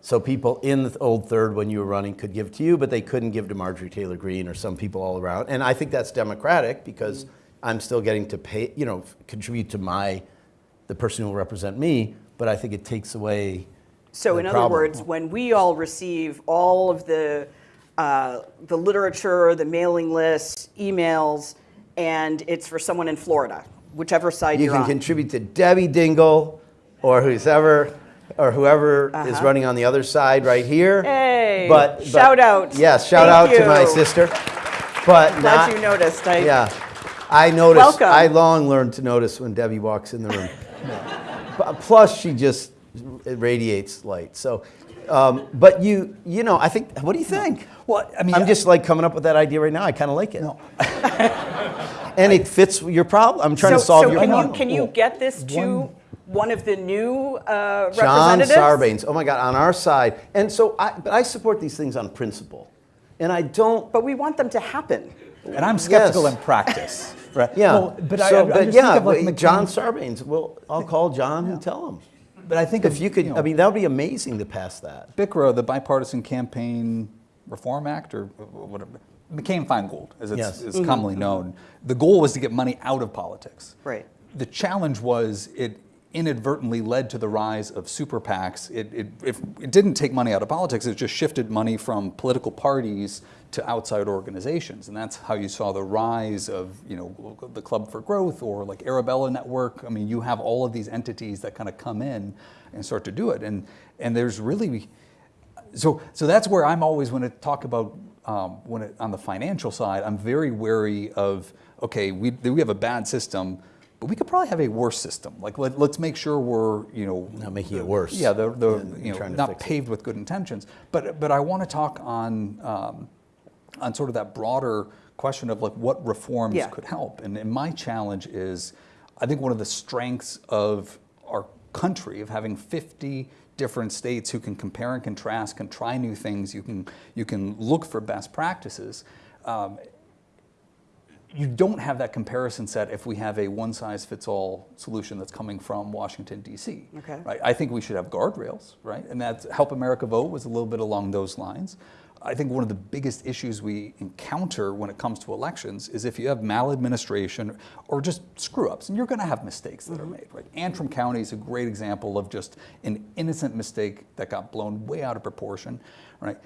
Speaker 4: So people in the old third when you were running could give to you, but they couldn't give to Marjorie Taylor Greene or some people all around. And I think that's democratic because I'm still getting to pay, you know, contribute to my, the person who will represent me, but I think it takes away
Speaker 2: So in other words, when we all receive all of the, uh, the literature, the mailing lists, emails, and it's for someone in Florida, whichever side
Speaker 4: You
Speaker 2: you're
Speaker 4: can
Speaker 2: on.
Speaker 4: contribute to Debbie Dingell or whoever, or whoever is running on the other side right here.
Speaker 2: Uh-huh. Hey,
Speaker 4: But, but-
Speaker 2: shout out.
Speaker 4: Yes, shout
Speaker 2: Thank
Speaker 4: out to my sister. But
Speaker 2: Glad
Speaker 4: not,
Speaker 2: you noticed. I,
Speaker 4: Yeah, I noticed.
Speaker 2: Welcome.
Speaker 4: I long learned to notice when Debbie walks in the room. [LAUGHS] Plus, she just radiates light. So, Um, but you, you know, I think. What do you think?
Speaker 3: Well, I mean,
Speaker 4: I'm
Speaker 3: I-
Speaker 4: just like coming up with that idea right now. I kind of like it. No. [LAUGHS] and it fits your problem. I'm trying
Speaker 2: So,
Speaker 4: to solve
Speaker 2: so
Speaker 4: your
Speaker 2: can you, can you get this to
Speaker 3: one-
Speaker 2: one of the new uh,
Speaker 4: John
Speaker 2: representatives?
Speaker 4: Sarbanes. Oh my God, on our side. And so, I, but I support these things on principle, and I don't.
Speaker 2: But we want them to happen.
Speaker 3: and I'm skeptical
Speaker 4: Yes.
Speaker 3: in practice, right?
Speaker 4: Yeah.
Speaker 3: Well, but I,
Speaker 4: so,
Speaker 3: I, I
Speaker 4: but
Speaker 3: just
Speaker 4: yeah,
Speaker 3: think of like
Speaker 4: but
Speaker 3: McCain-
Speaker 4: John Sarbanes. Well, I'll call John and tell him.
Speaker 3: But I think
Speaker 4: If you could,
Speaker 3: know,
Speaker 4: I mean, that would be amazing to pass that.
Speaker 3: BCRA, the Bipartisan Campaign Reform Act, or whatever, McCain-Feingold, as it's,
Speaker 4: Yes.
Speaker 3: is mm-hmm. commonly known. The goal was to get money out of politics.
Speaker 2: Right.
Speaker 3: The challenge was it inadvertently led to the rise of super PACs. It, it, if it didn't take money out of politics, it just shifted money from political parties to outside organizations. And that's how you saw the rise of, you know, the Club for Growth or like Arabella Network. I mean, you have all of these entities that kind of come in and start to do it. And, and there's really, so, so that's where I'm always, when I talk about, um, when it, on the financial side, I'm very wary of, okay, we, we have a bad system, but we could probably have a worse system. Like, let, let's make sure we're, you know.
Speaker 4: Not making it worse
Speaker 3: Yeah, the, the, you know, not
Speaker 4: fix it.
Speaker 3: paved with good intentions. But, but I want to talk on, um, on sort of that broader question of like what reforms
Speaker 2: Yeah.
Speaker 3: could help. And, and my challenge is, I think one of the strengths of our country of having 50 different states who can compare and contrast, can try new things, you can you can look for best practices. Um, you don't have that comparison set if we have a one-size-fits-all solution that's coming from Washington D.C.
Speaker 2: Okay.
Speaker 3: Right? I think we should have guardrails, right? And that's Help America Vote was a little bit along those lines. I think one of the biggest issues we encounter when it comes to elections is if you have maladministration or just screw-ups, and you're going to have mistakes that are mm-hmm. made, right? Antrim County is a great example of just an innocent mistake that got blown way out of proportion, right?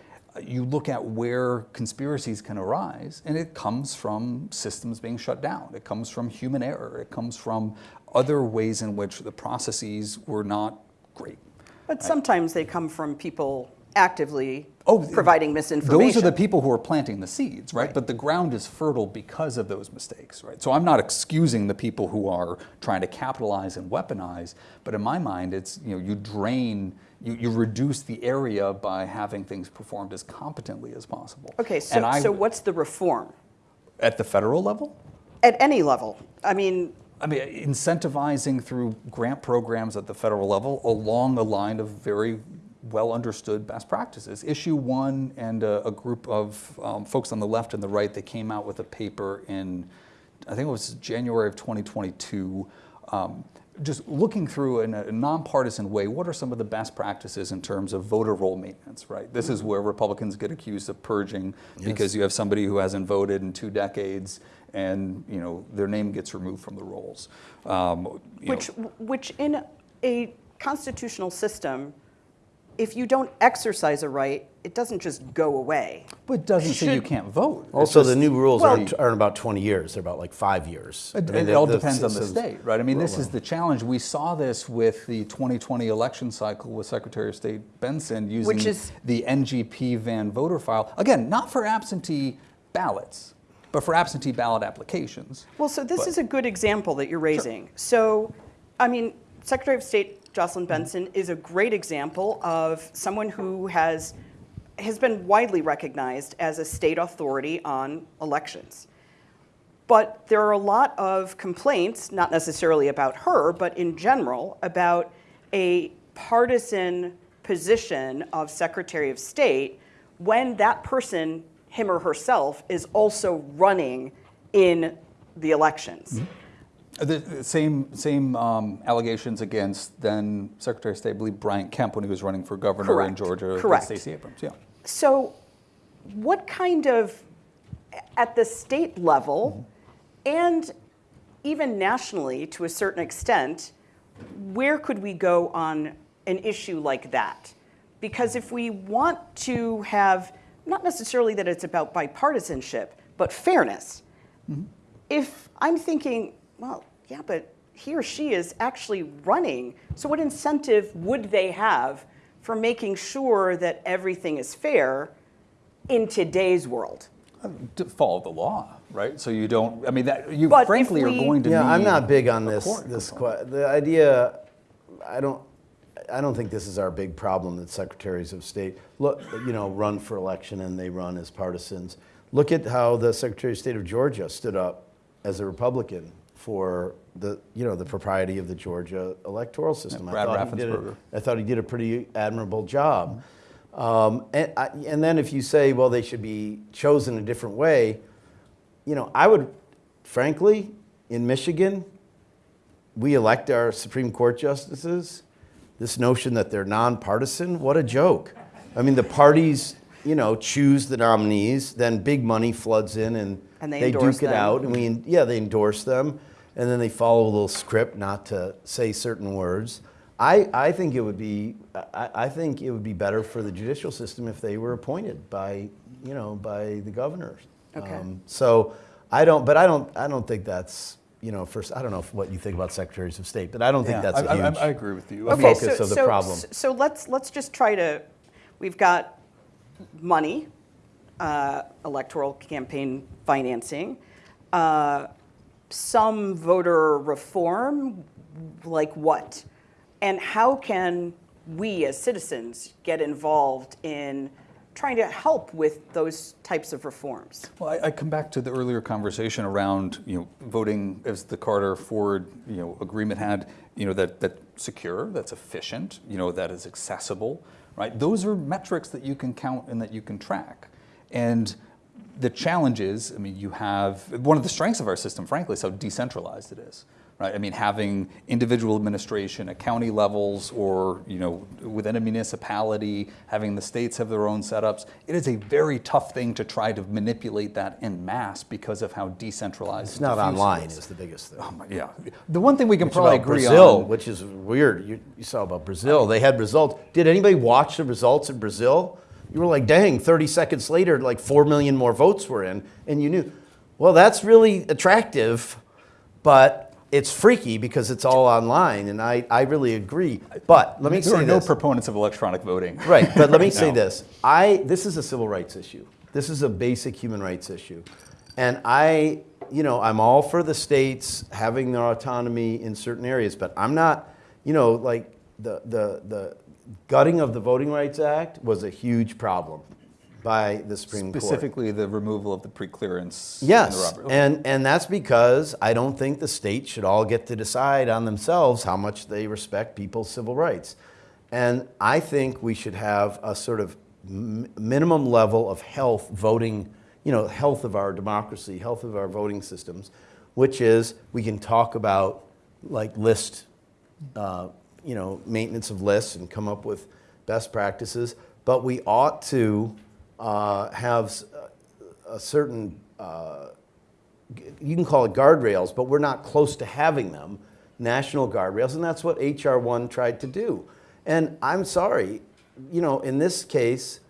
Speaker 3: you look at where conspiracies can arise, and it comes from systems being shut down. It comes from human error. It comes from other ways in which the processes were not great.
Speaker 2: But sometimes they come from people actively
Speaker 3: Oh,
Speaker 2: providing misinformation.
Speaker 3: Those are the people who are planting the seeds, right?
Speaker 2: Right.
Speaker 3: But the ground is fertile because of those mistakes, right? So I'm not excusing the people who are trying to capitalize and weaponize, but in my mind, it's you know you drain, you, you reduce the area by having things performed as competently as possible.
Speaker 2: Okay, so,
Speaker 3: I-
Speaker 2: so what's the reform?
Speaker 3: at the federal level?
Speaker 2: At any level. I mean,
Speaker 3: I mean, incentivizing through grant programs at the federal level along the line of very well understood best practices. Issue one and a, a group of um, folks on the left and the right, they came out with a paper in, I think it was January of 2022, um, just looking through in a nonpartisan way, what are some of the best practices in terms of voter roll maintenance, right? This is where Republicans get accused of purging because you have somebody who hasn't voted in two decades and you know their name gets removed from the rolls. Um,
Speaker 2: which,
Speaker 3: know,
Speaker 2: which in a constitutional system, if you don't exercise a right, it doesn't just go away.
Speaker 3: but it doesn't say you can't vote. It's
Speaker 4: Also,
Speaker 3: just-
Speaker 4: the new rules
Speaker 2: Well-
Speaker 4: aren't, aren't about 20 years. They're about like five years.
Speaker 3: It,
Speaker 4: I mean,
Speaker 3: it
Speaker 4: the-
Speaker 3: all depends on the state, right? I mean, this is the challenge. We saw this with the 2020 election cycle with Secretary of State Benson using
Speaker 2: is-
Speaker 3: the NGP VAN voter file. Again, not for absentee ballots, but for absentee ballot applications.
Speaker 2: Well, so this
Speaker 3: But-
Speaker 2: is a good example that you're raising. So, I mean, Secretary of State Jocelyn Benson is a great example of someone who has, has been widely recognized as a state authority on elections. But there are a lot of complaints, not necessarily about her, but in general, about a partisan position of Secretary of State when that person, him or herself, is also running in the elections.
Speaker 3: The, the same same um, allegations against then Secretary of State, I believe Brian Kemp when he was running for governor in Georgia
Speaker 2: Correct.
Speaker 3: Stacey Abrams. Yeah.
Speaker 2: So, what kind of, at the state level, and even nationally to a certain extent, where could we go on an issue like that? Because if we want to have, not necessarily that it's about bipartisanship, but fairness, if I'm thinking, well, yeah, but he or she is actually running, so what incentive would they have for making sure that everything is fair in today's world?
Speaker 3: Uh, to follow the law, right? So you don't. I mean, that you
Speaker 2: But
Speaker 3: frankly
Speaker 2: we-
Speaker 3: are going to.
Speaker 4: Yeah, I'm not big on this.
Speaker 3: court
Speaker 4: This
Speaker 3: component.
Speaker 4: the idea, I don't. I don't think this is our big problem that secretaries of state look, you know, run for election and they run as partisans. Look at how the Secretary of State of Georgia stood up as a Republican for the, you know, the propriety of the Georgia electoral system. I
Speaker 3: Brad
Speaker 4: thought he did a- I thought he did a pretty admirable job. Um, and, I, and then if you say, well, they should be chosen a different way, you know, I would, frankly, in Michigan, we elect our Supreme Court justices. This notion that they're nonpartisan, what a joke. I mean, the parties, you know, choose the nominees, then big money floods in and,
Speaker 2: And they
Speaker 4: they
Speaker 2: endorse
Speaker 4: duke it
Speaker 2: them.
Speaker 4: out, and we, yeah, they endorse them, and then they follow a little script not to say certain words. I, I think it would be, I, I think it would be better for the judicial system if they were appointed by, you know, by the governors.
Speaker 2: Okay.
Speaker 4: Um, so I don't, but I don't, I don't think that's, you know, first, I don't know what you think about secretaries of state, but I don't think
Speaker 3: Yeah,
Speaker 4: that's a
Speaker 3: I- I-
Speaker 4: huge.
Speaker 3: I agree with you. I
Speaker 2: Okay,
Speaker 4: focus
Speaker 2: so,
Speaker 4: of the
Speaker 2: so,
Speaker 4: problem.
Speaker 2: So let's, let's just try to, we've got money, uh, electoral campaign financing, uh, some voter reform, like what? And how can we as citizens get involved in trying to help with those types of reforms?
Speaker 3: Well, I, I come back to the earlier conversation around, you know, voting as the Carter-Ford, you know, agreement had, you know, that, that secure, that's efficient, you know, that is accessible, right? Those are metrics that you can count and that you can track. And the challenge is, I mean, you have, one of the strengths of our system, frankly, is how decentralized it is, right? I mean, having individual administration at county levels or, you know, within a municipality, having the states have their own setups, it is a very tough thing to try to manipulate that en masse because of how decentralized
Speaker 4: It's not online
Speaker 3: is.
Speaker 4: is the biggest thing.
Speaker 3: Oh my- Yeah. The one thing we can
Speaker 4: It's
Speaker 3: probably agree
Speaker 4: Brazil,
Speaker 3: on.
Speaker 4: which is weird. You, you saw about Brazil. They had results. Did anybody watch the results in Brazil? You were like, dang, 30 seconds later, like 4 million more votes were in. And you knew, well, that's really attractive, but it's freaky because it's all online. And I, I really agree. But let me
Speaker 3: there
Speaker 4: say
Speaker 3: are no
Speaker 4: this.
Speaker 3: proponents of electronic voting.
Speaker 4: Right, but let me [LAUGHS] say this. I this is a civil rights issue. This is a basic human rights issue. And I, you know, I'm all for the states having their autonomy in certain areas, but I'm not, you know, like the the the gutting of the Voting Rights Act was a huge problem by the Supreme Court.
Speaker 3: Specifically, the removal of the preclearance. in the
Speaker 4: Yes, and, and that's because I don't think the state should all get to decide on themselves how much they respect people's civil rights. And I think we should have a sort of m- minimum level of health voting, you know, health of our democracy, health of our voting systems, which is we can talk about like list, uh, you know, maintenance of lists and come up with best practices, but we ought to uh, have s- a certain, uh, you can call it guardrails, but we're not close to having them, national guardrails, and that's what HR one tried to do. And I'm sorry, you know, in this case,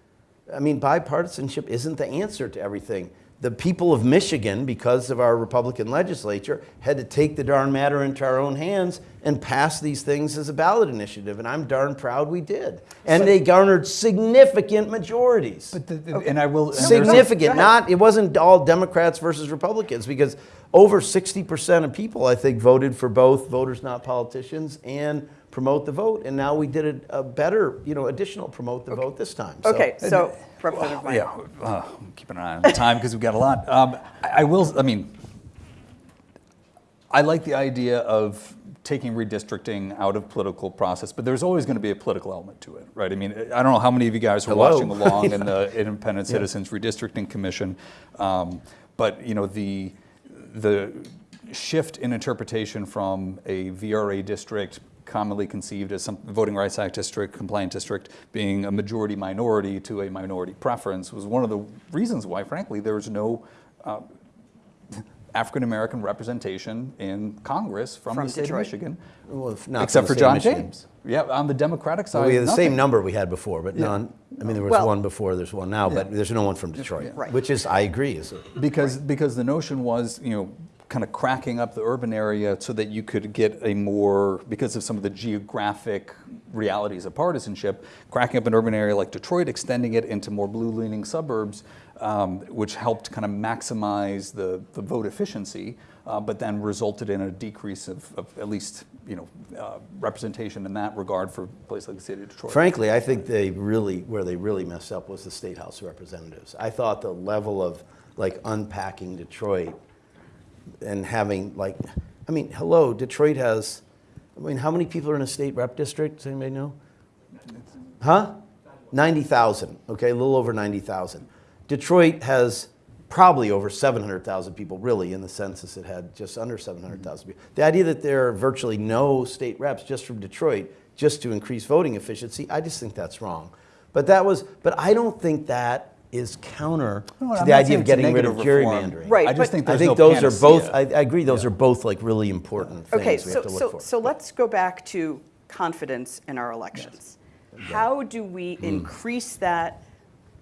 Speaker 4: I mean, bipartisanship isn't the answer to everything. The people of Michigan, because of our Republican legislature, had to take the darn matter into our own hands and pass these things as a ballot initiative, and I'm darn proud we did. And they garnered significant majorities
Speaker 3: But the- the- And I will. and there's a-
Speaker 4: significant. Not it wasn't all Democrats versus Republicans because over 60% of people I think voted for both voters not politicians and promote the vote and now we did a, a better you know additional promote the vote this time. So-
Speaker 2: Okay, so Representative Meijer.
Speaker 3: Yeah, uh, I'm keeping an eye on the time because we've got a lot. Um, I, I will, I mean, I like the idea of taking redistricting out of political process, but there's always going to be a political element to it, right? I mean, I don't know how many of you guys were
Speaker 4: Hello.
Speaker 3: watching along in [LAUGHS] the Independent Citizens Redistricting Commission, um, but you know the the shift in interpretation from a VRA district commonly conceived as some voting rights act district compliant district being a majority minority to a minority preference was one of the reasons why frankly there was no uh, African American representation in Congress from,
Speaker 2: From
Speaker 3: the state
Speaker 2: Detroit.
Speaker 3: of Michigan,
Speaker 4: Well, not
Speaker 3: except for
Speaker 4: the state of
Speaker 3: John
Speaker 4: Michigan.
Speaker 3: James. Yeah, on the Democratic side,
Speaker 4: Well, we had the
Speaker 3: nothing.
Speaker 4: same number we had before, but none. I mean, there was
Speaker 2: Well-
Speaker 4: one before, there's one now, but there's no one from Detroit,
Speaker 2: Right.
Speaker 4: which is I agree is a,
Speaker 3: because because the notion was you know kind of cracking up the urban area so that you could get a more because of some of the geographic realities of partisanship cracking up an urban area like detroit extending it into more blue leaning suburbs um, which helped kind of maximize the, the vote efficiency, uh, but then resulted in a decrease of, of at least you know uh, representation in that regard for a place like the city of Detroit.
Speaker 4: Frankly, I think they really, where they really messed up was the State House of Representatives. I thought the level of like unpacking Detroit and having like, I mean, hello, Detroit has, I mean, how many people are in a state rep district? Does anybody know? Huh? 90,000, okay, a little over 90,000. Detroit has probably over 700,000 people, really, in the census it had just under 700,000 mm-hmm. people. The idea that there are virtually no state reps just from Detroit, just to increase voting efficiency, I just think that's wrong. But that was, but I don't think that is counter
Speaker 3: No,
Speaker 4: to
Speaker 3: I'm
Speaker 4: the idea of getting rid of
Speaker 3: reform.
Speaker 4: gerrymandering.
Speaker 2: Right,
Speaker 3: I just think
Speaker 4: I think
Speaker 3: no
Speaker 4: those are both, I. I agree, those are both like really important things
Speaker 2: Okay,
Speaker 4: we
Speaker 2: so,
Speaker 4: have to look
Speaker 2: so,
Speaker 4: for.
Speaker 2: so let's go back to confidence in our elections. How do we
Speaker 4: Hmm.
Speaker 2: increase that?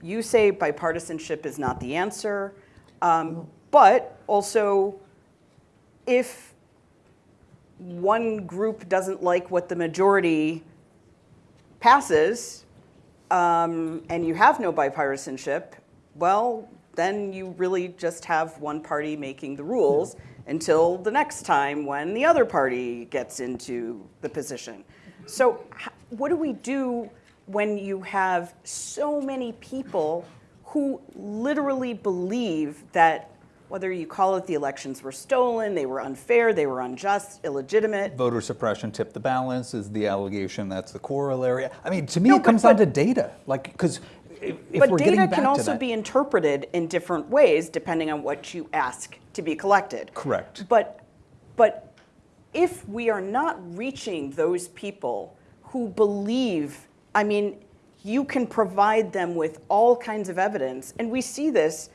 Speaker 2: You say bipartisanship is not the answer, um, but also if one group doesn't like what the majority passes, um, and you have no bipartisanship, well, then you really just have one party making the rules until the next time when the other party gets into the position. So, what do we do when you have so many people who literally believe that whether you call it the elections were stolen, they were unfair, they were unjust, illegitimate,
Speaker 3: Voter suppression tipped the balance is the allegation. That's the corollary. I mean, to me,
Speaker 2: No,
Speaker 3: it comes
Speaker 2: but-
Speaker 3: down to data. Like, because if, if
Speaker 2: but
Speaker 3: we're
Speaker 2: data
Speaker 3: getting back to But data can
Speaker 2: also
Speaker 3: that,
Speaker 2: be interpreted in different ways depending on what you ask to be collected.
Speaker 3: Correct.
Speaker 2: But, but if we are not reaching those people who believe, I mean, you can provide them with all kinds of evidence, and we see this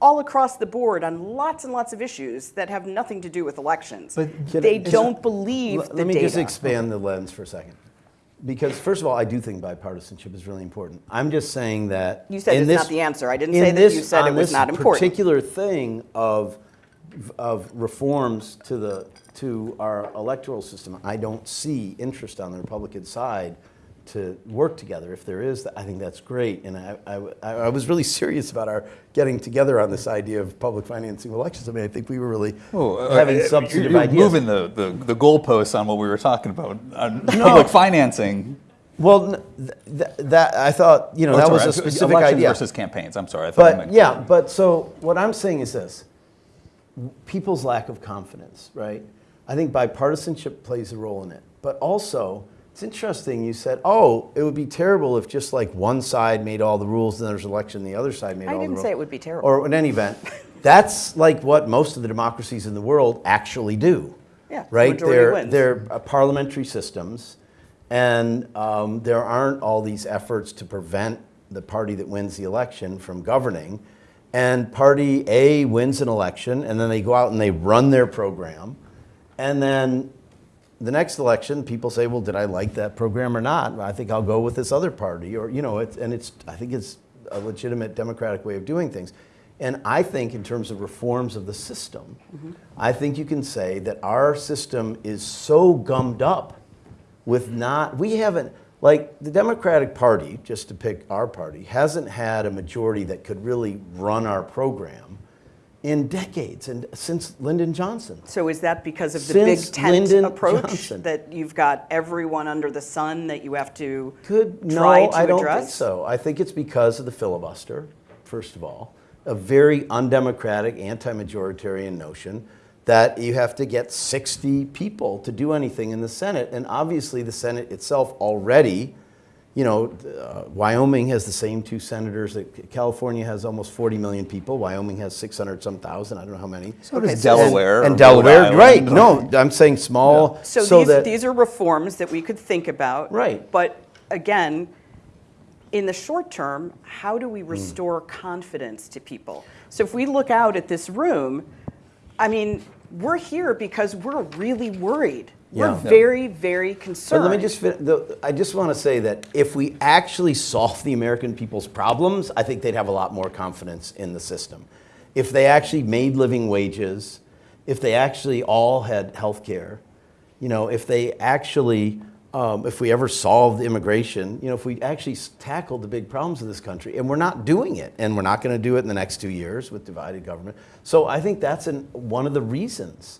Speaker 2: all across the board on lots and lots of issues that have nothing to do with elections.
Speaker 3: But
Speaker 2: they don't believe
Speaker 4: Let-
Speaker 2: the
Speaker 4: Let me
Speaker 2: data.
Speaker 4: just expand the lens for a second. Because first of all, I do think bipartisanship is really important. I'm just saying that.
Speaker 2: You said it's
Speaker 4: this-
Speaker 2: not the answer. I didn't say that
Speaker 4: this-
Speaker 2: you said it was not important.
Speaker 4: particular thing of, of reforms to the, to our electoral system, I don't see interest on the Republican side to work together. If there is, I think that's great. And I, I, I was really serious about our getting together on this idea of public financing elections. I mean, I think we were really
Speaker 3: Oh, uh,
Speaker 4: having
Speaker 3: uh,
Speaker 4: substantive
Speaker 3: you're
Speaker 4: ideas.
Speaker 3: moving the, the, the goalposts on what we were talking about on public financing.
Speaker 4: Well, th- th- that, I thought, you know,
Speaker 3: Oh,
Speaker 4: that was a specific
Speaker 3: elections
Speaker 4: idea.
Speaker 3: versus campaigns. I'm sorry. I thought
Speaker 4: But, yeah, but so what I'm saying is this, people's lack of confidence, right? I think bipartisanship plays a role in it. But also, it's interesting, you said, oh, it would be terrible if just like one side made all the rules and there's an election, the other side made
Speaker 2: I
Speaker 4: all the rules.
Speaker 2: I didn't say it would be terrible.
Speaker 4: Or in any event, that's like what most of the democracies in the world actually do.
Speaker 2: Yeah,
Speaker 4: Right?
Speaker 2: majority
Speaker 4: they're,
Speaker 2: wins.
Speaker 4: they're uh, parliamentary systems, and um, there aren't all these efforts to prevent the party that wins the election from governing. And party A wins an election, and then they go out and they run their program. And then the next election, people say, well, did I like that program or not? I think I'll go with this other party. Or, you know, it's, and it's, I think it's a legitimate democratic way of doing things. And I think, in terms of reforms of the system, mm-hmm. I think you can say that our system is so gummed up with not, we haven't, like the Democratic Party, just to pick our party, hasn't had a majority that could really run our program in decades and since Lyndon Johnson.
Speaker 2: So is that because of the big tent
Speaker 4: Lyndon
Speaker 2: approach
Speaker 4: Johnson.
Speaker 2: that you've got everyone under the sun that you have to
Speaker 4: Could no,
Speaker 2: try to
Speaker 4: I don't
Speaker 2: address?
Speaker 4: think so. I think it's because of the filibuster. First of all, a very undemocratic, anti-majoritarian notion that you have to get 60 people to do anything in the Senate, and obviously the Senate itself already. You know, uh, Wyoming has the same two senators. that California has almost 40 million people. Wyoming has 600 some thousand. I don't know how many.
Speaker 3: So does
Speaker 4: And-
Speaker 3: Delaware
Speaker 4: and,
Speaker 3: or
Speaker 4: Delaware,
Speaker 3: Rhode
Speaker 4: right? No, I'm saying small.
Speaker 2: So, these,
Speaker 4: that
Speaker 2: these are reforms that we could think about.
Speaker 4: Right.
Speaker 2: But again, in the short term, how do
Speaker 4: Hmm.
Speaker 2: we restore confidence to people? So if we look out at this room, I mean, we're here because we're really worried. We're
Speaker 4: Yeah.
Speaker 2: very, very concerned.
Speaker 4: But let me just, fin- the, I just want to say that if we actually solve the American people's problems, I think they'd have a lot more confidence in the system. If they actually made living wages, if they actually all had health care, you know, if they actually um, if we ever solved immigration, you know, if we actually tackled the big problems of this country, and we're not doing it, and we're not going to do it in the next two years with divided government. So I think that's an, one of the reasons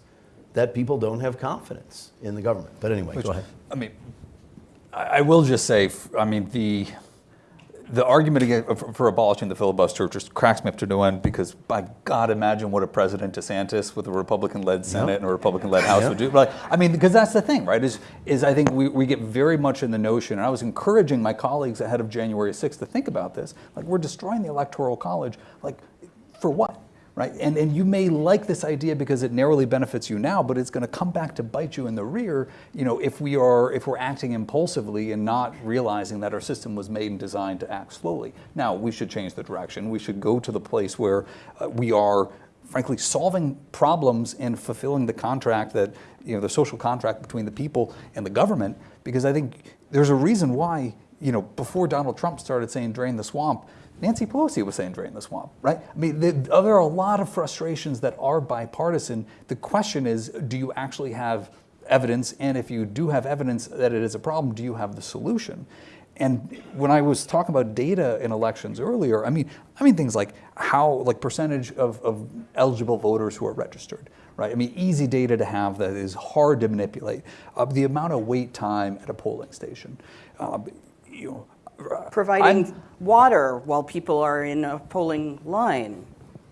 Speaker 4: that people don't have confidence in the government. But anyway, go ahead.
Speaker 3: I mean, I will just say, I mean, the, the argument again uh, for abolishing the filibuster just cracks me up to no end because, by God, imagine what a President DeSantis with a Republican-led Senate and a Republican-led House would do. Like, I mean, because that's the thing, right? Is is I think we, we get very much in the notion, and I was encouraging my colleagues ahead of January 6th to think about this. Like, we're destroying the Electoral College. Like, for what? Right? And, and you may like this idea because it narrowly benefits you now, but it's going to come back to bite you in the rear, you know, if we are if we're acting impulsively and not realizing that our system was made and designed to act slowly. Now we should change the direction. We should go to the place where uh, we are. Frankly, solving problems and fulfilling the contract that, you know, the social contract between the people and the government, because I think there's a reason why, you know, before Donald Trump started saying drain the swamp, Nancy Pelosi was saying drain the swamp, right? I mean, the, there are a lot of frustrations that are bipartisan. The question is, do you actually have evidence? And if you do have evidence that it is a problem, do you have the solution? And when I was talking about data in elections earlier, I mean, I mean things like how, like percentage of, of eligible voters who are registered, right? I mean, easy data to have that is hard to manipulate. Uh, the amount of wait time at a polling station, uh, you know,
Speaker 2: Providing
Speaker 3: I'm-
Speaker 2: water while people are in a polling line.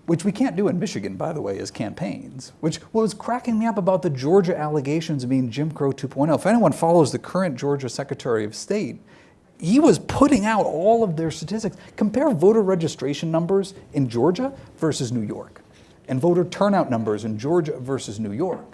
Speaker 3: which we can't do in Michigan, by the way, as campaigns. Which was cracking me up about the Georgia allegations of being Jim Crow 2.0. If anyone follows the current Georgia Secretary of State, he was putting out all of their statistics. Compare voter registration numbers in Georgia versus New York, and voter turnout numbers in Georgia versus New York.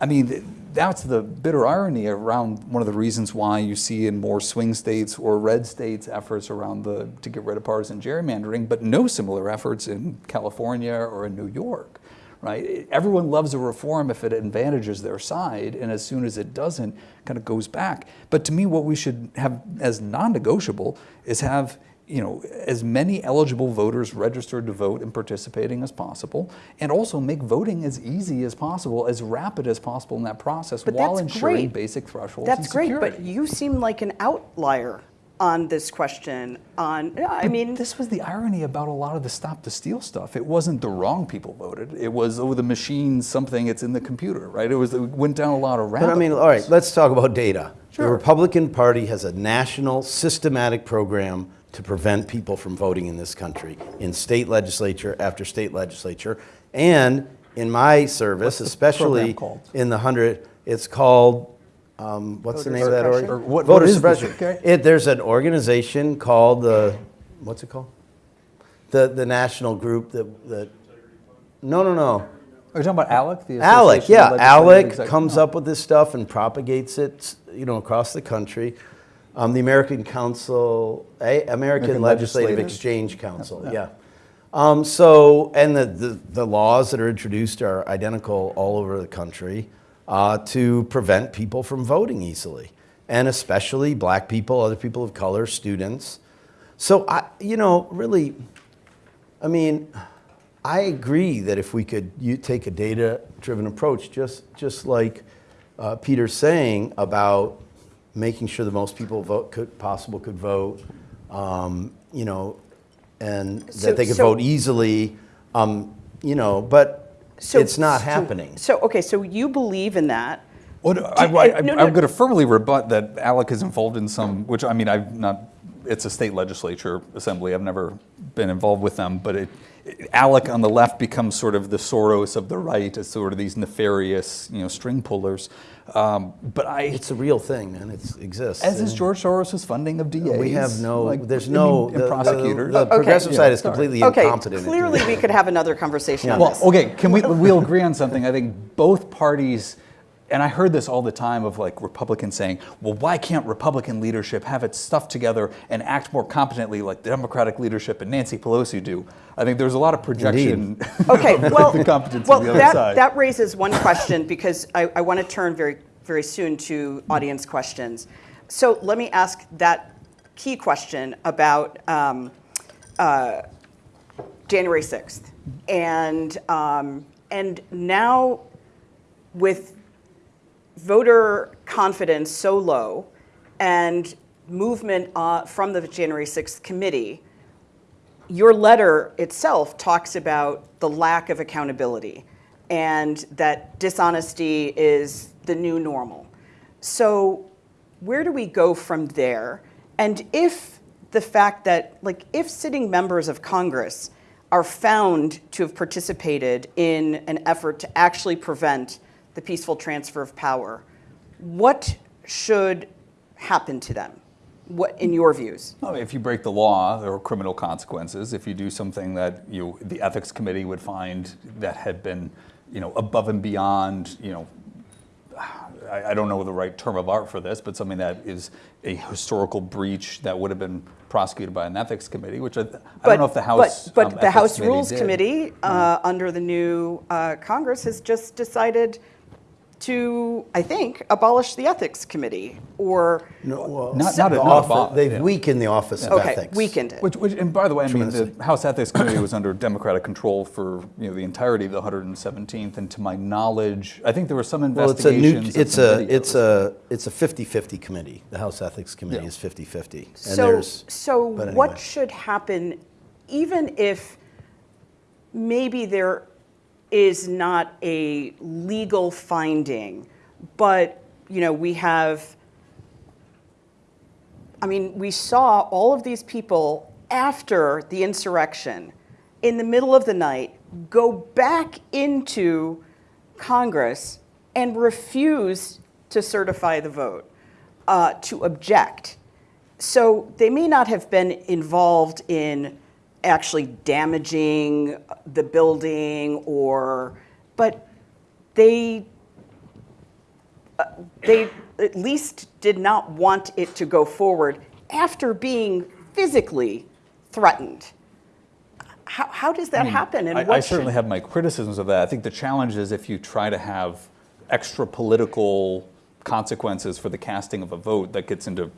Speaker 3: I mean, th- that's the bitter irony around one of the reasons why you see in more swing states or red states efforts around the to get rid of partisan gerrymandering, but no similar efforts in California or in New York, right? Everyone loves a reform if it advantages their side, and as soon as it doesn't, kind of goes back. But to me, what we should have as non-negotiable is have you know, as many eligible voters registered to vote and participating as possible, and also make voting as easy as possible, as rapid as possible in that process,
Speaker 2: But
Speaker 3: while
Speaker 2: that's
Speaker 3: ensuring
Speaker 2: great.
Speaker 3: basic thresholds.
Speaker 2: That's
Speaker 3: and
Speaker 2: great, but you seem like an outlier on this question. On, I
Speaker 3: But
Speaker 2: mean,
Speaker 3: this was the irony about a lot of the stop the steal stuff. It wasn't the wrong people voted. It was oh the machine something. It's in the computer, right? It was it went down a lot of rabbit.
Speaker 4: But I mean, all right, let's talk about data. The Republican Party has a national systematic program to prevent people from voting in this country in state legislature after state legislature. And in my service,
Speaker 3: the
Speaker 4: especially in the 100, it's called, um, what's the
Speaker 2: Voter
Speaker 4: name of that organization?
Speaker 3: Or what-
Speaker 4: Voter
Speaker 3: what is this?
Speaker 4: suppression.
Speaker 3: Okay.
Speaker 4: It, there's an organization called the, what's it called? The, the national group that, that, no, no, no.
Speaker 3: Are you talking about ALEC? The
Speaker 4: ALEC, yeah. ALEC comes
Speaker 3: Oh.
Speaker 4: up with this stuff and propagates it, you know, across the country. Um, the American Council, eh, American,
Speaker 3: American
Speaker 4: Legislative. Exchange Council,
Speaker 3: Yeah.
Speaker 4: yeah. Um, so, and the, the, the laws that are introduced are identical all over the country uh, to prevent people from voting easily, and especially black people, other people of color, students. So, I, you know, really, I mean, I agree that if we could you take a data-driven approach, just just like uh, Peter's saying about making sure the most people vote could, possible could vote, um, you know, and
Speaker 2: So-
Speaker 4: that they could
Speaker 2: so-
Speaker 4: vote easily, um, you know, but
Speaker 2: so-
Speaker 4: it's not
Speaker 2: so-
Speaker 4: happening.
Speaker 2: So, okay, so you believe in that.
Speaker 3: Well, no, I,
Speaker 2: Do-
Speaker 3: I,
Speaker 2: uh, no,
Speaker 3: am
Speaker 2: no.
Speaker 3: going to firmly rebut that ALEC is involved in some, which I mean, I'm not, it's a state legislature assembly. I've never been involved with them, but it, ALEC on the left becomes sort of the Soros of the right as sort of these nefarious, you know, string pullers. Um, but I,
Speaker 4: It's a real thing, man. It exists.
Speaker 3: as is George Soros' funding of DAs.
Speaker 4: we have no,
Speaker 3: like,
Speaker 4: there's no,
Speaker 3: mean,
Speaker 4: the,
Speaker 3: and
Speaker 4: the-
Speaker 3: prosecutors.
Speaker 4: the
Speaker 2: Okay.
Speaker 4: progressive
Speaker 3: Yeah,
Speaker 4: side is
Speaker 3: sorry.
Speaker 4: completely
Speaker 2: Okay,
Speaker 4: incompetent. at
Speaker 2: clearly we could have another conversation on
Speaker 3: Well,
Speaker 2: this.
Speaker 3: okay, can we, we'll [LAUGHS] agree on something. I think both parties, and I heard this all the time of like Republicans saying, well, why can't Republican leadership have its stuff together and act more competently like the Democratic leadership and Nancy Pelosi do? I think there's a lot of projection. [LAUGHS]
Speaker 2: Okay, well,
Speaker 3: the competence
Speaker 2: well
Speaker 3: of the other
Speaker 2: that,
Speaker 3: side.
Speaker 2: that raises one question because I, I want to turn very, very soon to audience questions. So let me ask that key question about um, uh, January 6th. And, um, and now with voter confidence so low and movement uh, from the January 6th committee, your letter itself talks about the lack of accountability and that dishonesty is the new normal. So, where do we go from there? And if the fact that, like, if sitting members of Congress are found to have participated in an effort to actually prevent the peaceful transfer of power, what should happen to them? What, in your views?
Speaker 3: Mean, if you break the law, there are criminal consequences. If you do something that you, the ethics committee would find that had been, you know, above and beyond, you know, I, I don't know the right term of art for this, but something that is a historical breach that would have been prosecuted by an ethics committee, which I, I don't know if the House.
Speaker 2: But,
Speaker 3: um,
Speaker 2: but the House
Speaker 3: Committee
Speaker 2: Rules
Speaker 3: did.
Speaker 2: Committee, uh, under the new uh, Congress, has just decided to, I think, abolish the Ethics Committee, or,
Speaker 4: No, well,
Speaker 3: Not- not
Speaker 4: the
Speaker 3: a- not a
Speaker 4: office-
Speaker 3: bot,
Speaker 4: They've
Speaker 3: yeah.
Speaker 4: weakened the Office of
Speaker 2: okay,
Speaker 4: Ethics.
Speaker 2: weakened it.
Speaker 3: Which, which, and by the way, I mean, the House Ethics Committee [COUGHS] was under Democratic control for, you know, the entirety of the 117th, and to my knowledge, I think there were some
Speaker 4: Well, it's a new,
Speaker 3: investigations.
Speaker 4: it's a, it's a, it's a 50-50 committee. The House Ethics Committee
Speaker 3: Yeah.
Speaker 4: is 50-50. And
Speaker 2: So, so
Speaker 4: but
Speaker 2: what should happen, even if maybe there is not a legal finding, but, you know, we have, I mean, we saw all of these people after the insurrection, in the middle of the night, go back into Congress and refuse to certify the vote, uh, to object. So they may not have been involved in actually damaging the building or, but they, uh, they at least did not want it to go forward after being physically threatened. How, how does that happen? And
Speaker 3: I,
Speaker 2: what
Speaker 3: I certainly have my criticisms of that. I think the challenge is if you try to have extra political consequences for the casting of a vote, that gets into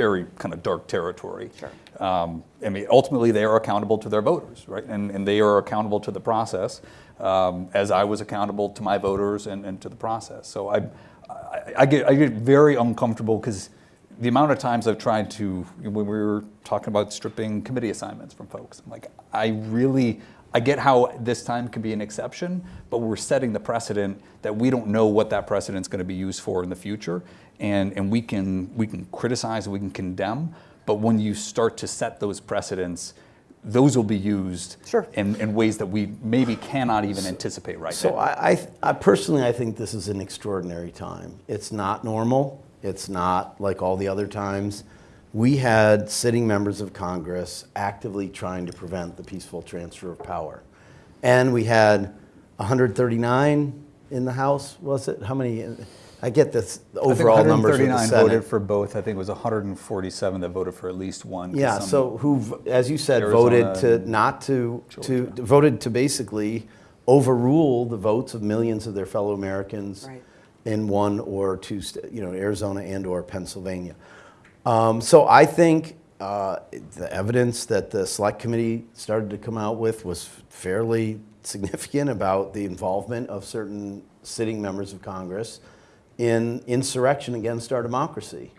Speaker 3: very kind of dark territory.
Speaker 2: Sure.
Speaker 3: Um, I mean, ultimately, they are accountable to their voters, right? And, and they are accountable to the process, um, as I was accountable to my voters and, and to the process. So I, I, I get, I get very uncomfortable because the amount of times I've tried to, when we were talking about stripping committee assignments from folks, I'm like, I really, I get how this time could be an exception, but we're setting the precedent that we don't know what that precedent's going to be used for in the future, and and we can we can criticize, we can condemn, but when you start to set those precedents, those will be used
Speaker 2: Sure.
Speaker 3: in, in ways that we maybe cannot even anticipate right
Speaker 4: So
Speaker 3: now.
Speaker 4: I, I, I personally, I think this is an extraordinary time. It's not normal. It's not like all the other times. We had sitting members of Congress actively trying to prevent the peaceful transfer of power. And we had 139 in the House, was it? How many? I get this the
Speaker 3: I think
Speaker 4: overall numbers with the Senate.
Speaker 3: voted for both. I think it was 147 that voted for at least one.
Speaker 4: Yeah, so who, as you said,
Speaker 3: Arizona
Speaker 4: voted to not to, to, voted to basically overrule the votes of millions of their fellow Americans
Speaker 2: Right.
Speaker 4: in one or two, sta- you know, Arizona and or Pennsylvania. Um, so I think uh, the evidence that the select committee started to come out with was fairly significant about the involvement of certain sitting members of Congress in insurrection against our democracy.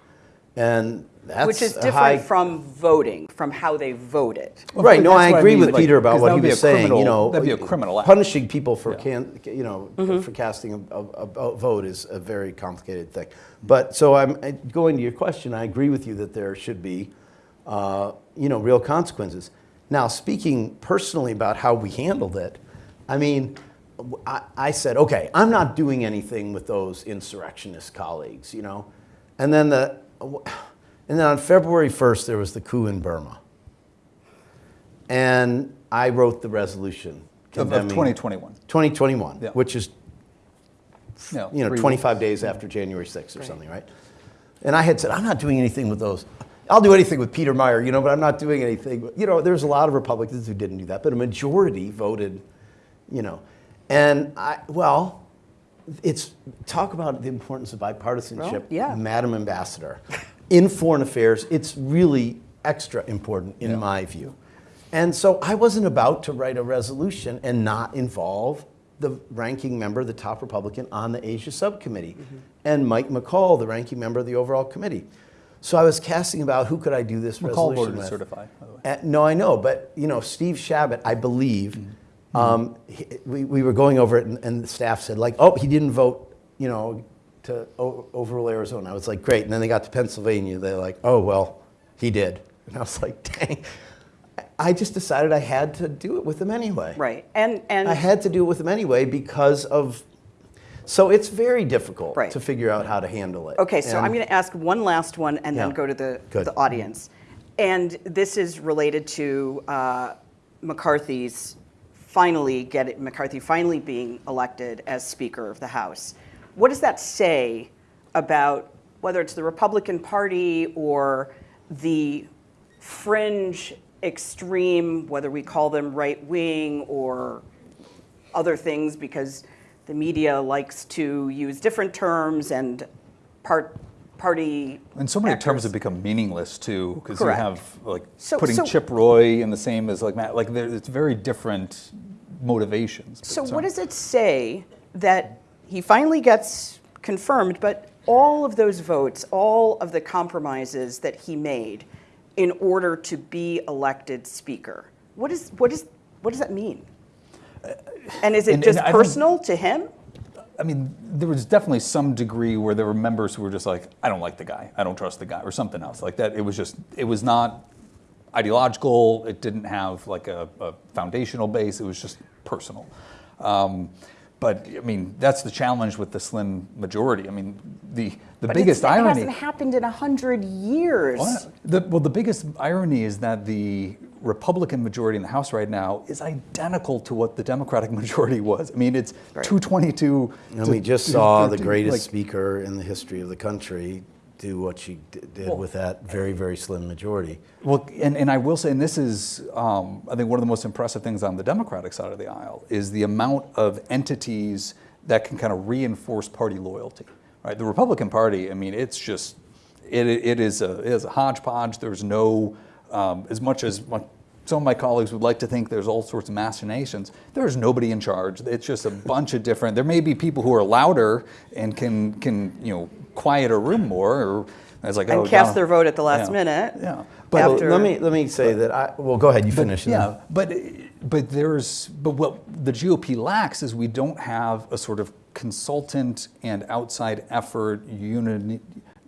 Speaker 4: And that's
Speaker 2: which is different
Speaker 4: high-
Speaker 2: from voting, from how they voted.
Speaker 3: Well,
Speaker 4: Right, no, I
Speaker 3: what I
Speaker 4: agree
Speaker 3: mean,
Speaker 4: with
Speaker 3: like,
Speaker 4: Peter about what
Speaker 3: that
Speaker 4: he was
Speaker 3: a
Speaker 4: saying, you know.
Speaker 3: that'd be a criminal act.
Speaker 4: Punishing people for
Speaker 3: Yeah.
Speaker 4: can, you know,
Speaker 2: Mm-hmm.
Speaker 4: for casting a, a, a vote is a very complicated thing. But, so I'm, going to your question, I agree with you that there should be, uh, you know, real consequences. Now, speaking personally about how we handled it, I mean, I, I said, okay, I'm not doing anything with those insurrectionist colleagues, you know? And then the, and then on February 1st, there was the coup in Burma. And I wrote the resolution
Speaker 3: Of, of 2021.
Speaker 4: 2021,
Speaker 3: Yeah.
Speaker 4: which is
Speaker 3: No,
Speaker 4: you know
Speaker 3: three
Speaker 4: 25 days after January 6th or something, right? And I had said, I'm not doing anything with those. I'll do anything with Peter Meijer, you know, but I'm not doing anything. You know, there's a lot of Republicans who didn't do that, but a majority voted, you know. And I, well, it's talk about the importance of bipartisanship,
Speaker 2: Well, yeah.
Speaker 4: Madam Ambassador. In foreign affairs, it's really extra important in my view. And so I wasn't about to write a resolution and not involve the ranking member, the top Republican on the Asia subcommittee, and Mike McCaul, the ranking member of the overall committee. So I was casting about who could I do this
Speaker 3: McCall
Speaker 4: resolution
Speaker 3: voted
Speaker 4: with.
Speaker 3: certify, by the way.
Speaker 4: No, I know, but you know, Steve Chabot, I believe,
Speaker 3: Mm-hmm.
Speaker 4: Um, he, we, we were going over it, and, and the staff said like, "Oh, he didn't vote," you know, to o- overrule Arizona. I was like, "Great," and then they got to Pennsylvania. They're like, "Oh, well, he did," [LAUGHS] and I was like, "Dang." I just decided I had to do it with him anyway.
Speaker 2: Right. And, and
Speaker 4: I had to do it with him anyway because of. So it's very difficult
Speaker 2: Right.
Speaker 4: to figure out how to handle it.
Speaker 2: Okay, so I'm going to ask one last one and then go to the,
Speaker 4: Good.
Speaker 2: the audience. And this is related to uh, McCarthy's finally get McCarthy finally being elected as Speaker of the House. What does that say about whether it's the Republican Party or the fringe extreme, whether we call them right wing or other things because the media likes to use different terms and part party
Speaker 3: And so many terms have become meaningless too, because you have like
Speaker 2: So-
Speaker 3: putting
Speaker 2: so-
Speaker 3: Chip Roy in the same as like Matt. Like there, it's very different motivations.
Speaker 2: So what does it say that he finally gets confirmed, but all of those votes, all of the compromises that he made in order to be elected speaker? What is what is what does that mean? Uh, and is it
Speaker 3: and-
Speaker 2: just
Speaker 3: and
Speaker 2: personal to him?
Speaker 3: I mean, there was definitely some degree where there were members who were just like, I don't like the guy, I don't trust the guy, or something else like that. It was just, it was not ideological. It didn't have like a, a foundational base. It was just personal. Um, but I mean, that's the challenge with the slim majority. I mean, the the
Speaker 2: But
Speaker 3: biggest
Speaker 2: it's, it
Speaker 3: irony.
Speaker 2: hasn't happened in a hundred years.
Speaker 3: Well, the, well, the biggest irony is that the Republican majority in the House right now is identical to what the Democratic [LAUGHS] majority was. I mean, it's
Speaker 2: Right.
Speaker 3: 222.
Speaker 4: And
Speaker 3: to
Speaker 4: we just saw the greatest
Speaker 3: like-
Speaker 4: speaker in the history of the country do what she d- did
Speaker 3: Well-
Speaker 4: with that very, very slim majority.
Speaker 3: Well, and, and I will say, and this is, um, I think, one of the most impressive things on the Democratic side of the aisle is the amount of entities that can kind of reinforce party loyalty. Right, the Republican Party. I mean, it's just, it, it is a, it is a hodgepodge. There's no, um, as much as some of my colleagues would like to think there's all sorts of machinations. There is nobody in charge. It's just a bunch of different. There may be people who are louder and can can you know quiet a room more, or it's like
Speaker 2: And
Speaker 3: oh,
Speaker 2: cast
Speaker 3: Donald-
Speaker 2: their vote at the last
Speaker 3: yeah,
Speaker 2: minute.
Speaker 3: Yeah,
Speaker 4: But
Speaker 2: After-
Speaker 4: let me let me say that I well go ahead you
Speaker 3: but,
Speaker 4: finish. and
Speaker 3: yeah,
Speaker 4: then-
Speaker 3: but but there's but what the GOP lacks is we don't have a sort of consultant and outside effort uni,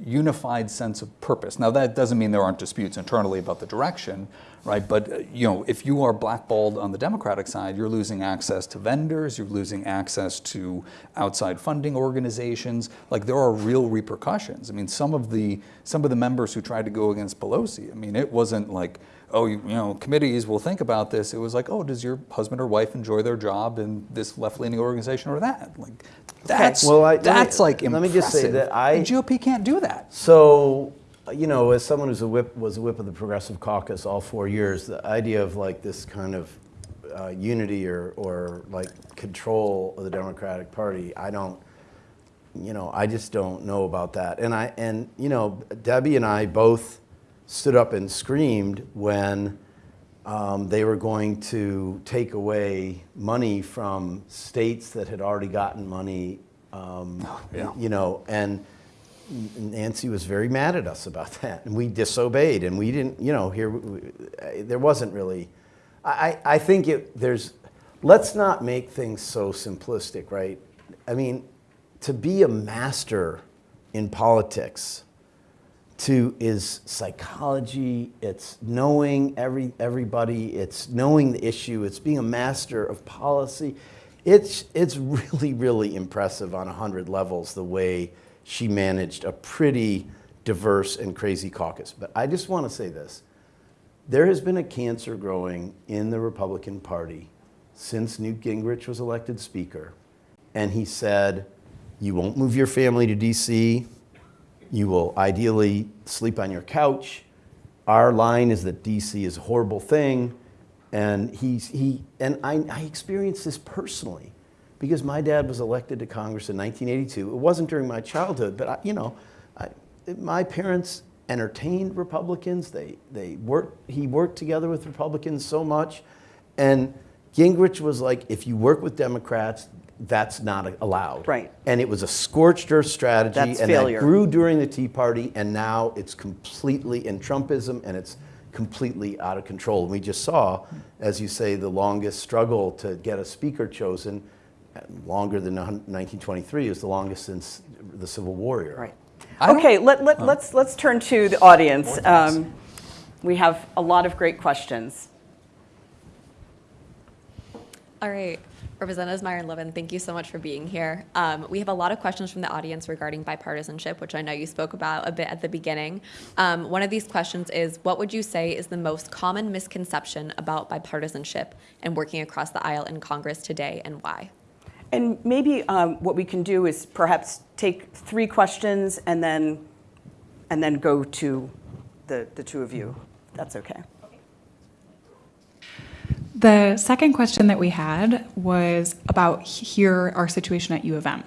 Speaker 3: unified sense of purpose. Now that doesn't mean there aren't disputes internally about the direction, right? But uh, you know, if you are blackballed on the Democratic side, you're losing access to vendors, you're losing access to outside funding organizations. Like there are real repercussions. I mean, some of the some of the members who tried to go against Pelosi, I mean, it wasn't like oh, you, you know, committees will think about this. It was like, oh, does your husband or wife enjoy their job in this left-leaning organization or that? Like, that's
Speaker 4: Well, I- let me-
Speaker 3: that's like
Speaker 4: let me just say that I-
Speaker 3: the GOP can't do that.
Speaker 4: So, you know, as someone who's a whip was a whip of the Progressive Caucus all four years, the idea of like this kind of uh, unity or or like control of the Democratic Party, I don't. You know, I just don't know about that. And I and you know, Debbie and I both stood up and screamed when um, they were going to take away money from states that had already gotten money. Um,
Speaker 3: yeah.
Speaker 4: You know, and Nancy was very mad at us about [LAUGHS] that, and we disobeyed, and we didn't. You know, here we- there wasn't really. I, I think it, there's. Let's not make things so simplistic, right? I mean, to be a master in politics to is psychology it's knowing every everybody it's knowing the issue it's being a master of policy it's it's really really impressive on a hundred levels the way she managed a pretty diverse and crazy caucus but i just want to say this there has been a cancer growing in the republican party since newt gingrich was elected speaker and he said you won't move your family to dc you will ideally sleep on your couch. Our line is that DC is a horrible thing. And he's, he, and I, I experienced this personally because my dad was elected to Congress in 1982. It wasn't during my childhood, but I, you know, I, my parents entertained Republicans. They, they worked, he worked together with Republicans so much. And Gingrich was like, if you work with Democrats, that's not allowed.
Speaker 2: Right.
Speaker 4: And it was a scorched earth strategy.
Speaker 2: That's
Speaker 4: and
Speaker 2: failure.
Speaker 4: that grew during the Tea Party, and now it's completely in Trumpism, and it's completely out of control. And we just saw, as you say, the longest struggle to get a speaker chosen, longer than 1923, is the longest since the Civil War era.
Speaker 2: Right.
Speaker 3: I
Speaker 2: Okay, let, let, let's, let's turn to the audience. Um, we have a lot of great questions.
Speaker 5: All right, Representatives Meijer and Levin, thank you so much for being here. Um, we have a lot of questions from the audience regarding bipartisanship, which I know you spoke about a bit at the beginning. Um, one of these questions is, what would you say is the most common misconception about bipartisanship and working across the aisle in Congress today, and why?
Speaker 2: And maybe um, what we can do is perhaps take three questions and then, and then go to the, the two of you. That's okay.
Speaker 6: The second question that we had was about here, our situation at U of M.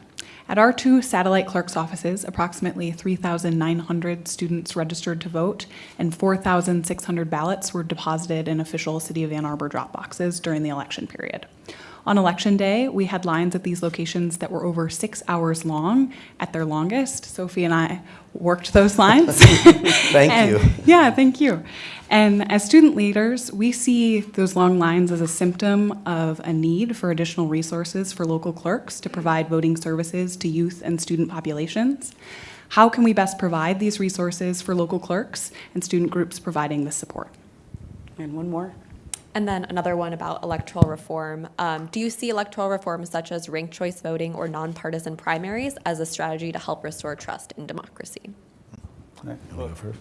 Speaker 6: At our two satellite clerks' offices, approximately 3,900 students registered to vote, and 4,600 ballots were deposited in official City of Ann Arbor drop boxes during the election period. On election day, we had lines at these locations that were over six hours long at their longest. Sophie and I worked those [LAUGHS] lines.
Speaker 4: Thank
Speaker 6: And-
Speaker 4: you.
Speaker 6: Yeah, thank you. And as student leaders, we see those long lines as a symptom of a need for additional resources for local clerks to provide voting services to youth and student populations. How can we best provide these resources for local clerks and student groups providing this support?
Speaker 2: And one more.
Speaker 5: And then another one about electoral reform. Um, do you see electoral reform such as ranked choice voting or nonpartisan primaries as a strategy to help restore trust in democracy?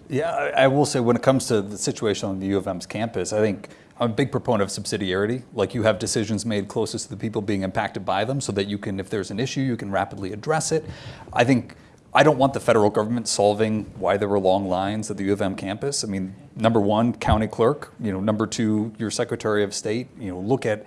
Speaker 3: Yeah, I, I will say when it comes to the situation on the U of M's campus, I think I'm a big proponent of subsidiarity. Like you have decisions made closest to the people being impacted by them so that you can, if there's an issue, you can rapidly address it. I think I don't want the federal government solving why there were long lines at the U of M campus. I mean, number one, county clerk, you know, number two, your Secretary of State, you know, look at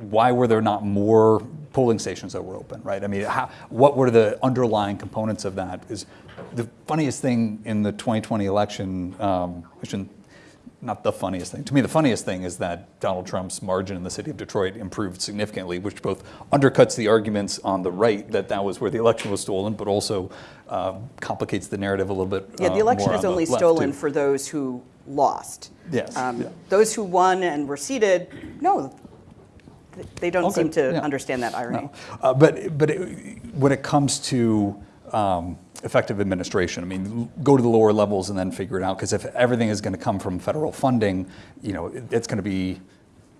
Speaker 3: why were there not more polling stations that were open, right? I mean, how, what were the underlying components of that? Is the funniest thing in the 2020 election, um, I shouldn't, not the funniest thing. To me, the funniest thing is that Donald Trump's margin in the city of Detroit improved significantly, which both undercuts the arguments on the right that that was where the election was stolen, but also uh, complicates the narrative a little bit.
Speaker 2: Yeah,
Speaker 3: uh,
Speaker 2: the election
Speaker 3: more
Speaker 2: is
Speaker 3: on
Speaker 2: only stolen
Speaker 3: too.
Speaker 2: for those who lost.
Speaker 3: Yes,
Speaker 2: Um,
Speaker 3: yeah.
Speaker 2: Those who won and were seated, no, they don't
Speaker 3: Okay,
Speaker 2: seem to
Speaker 3: yeah.
Speaker 2: understand that irony.
Speaker 3: No. Uh, But, but it- when it comes to um, effective administration, I mean, go to the lower levels and then figure it out, because if everything is going to come from federal funding, you know, it- it's going to be,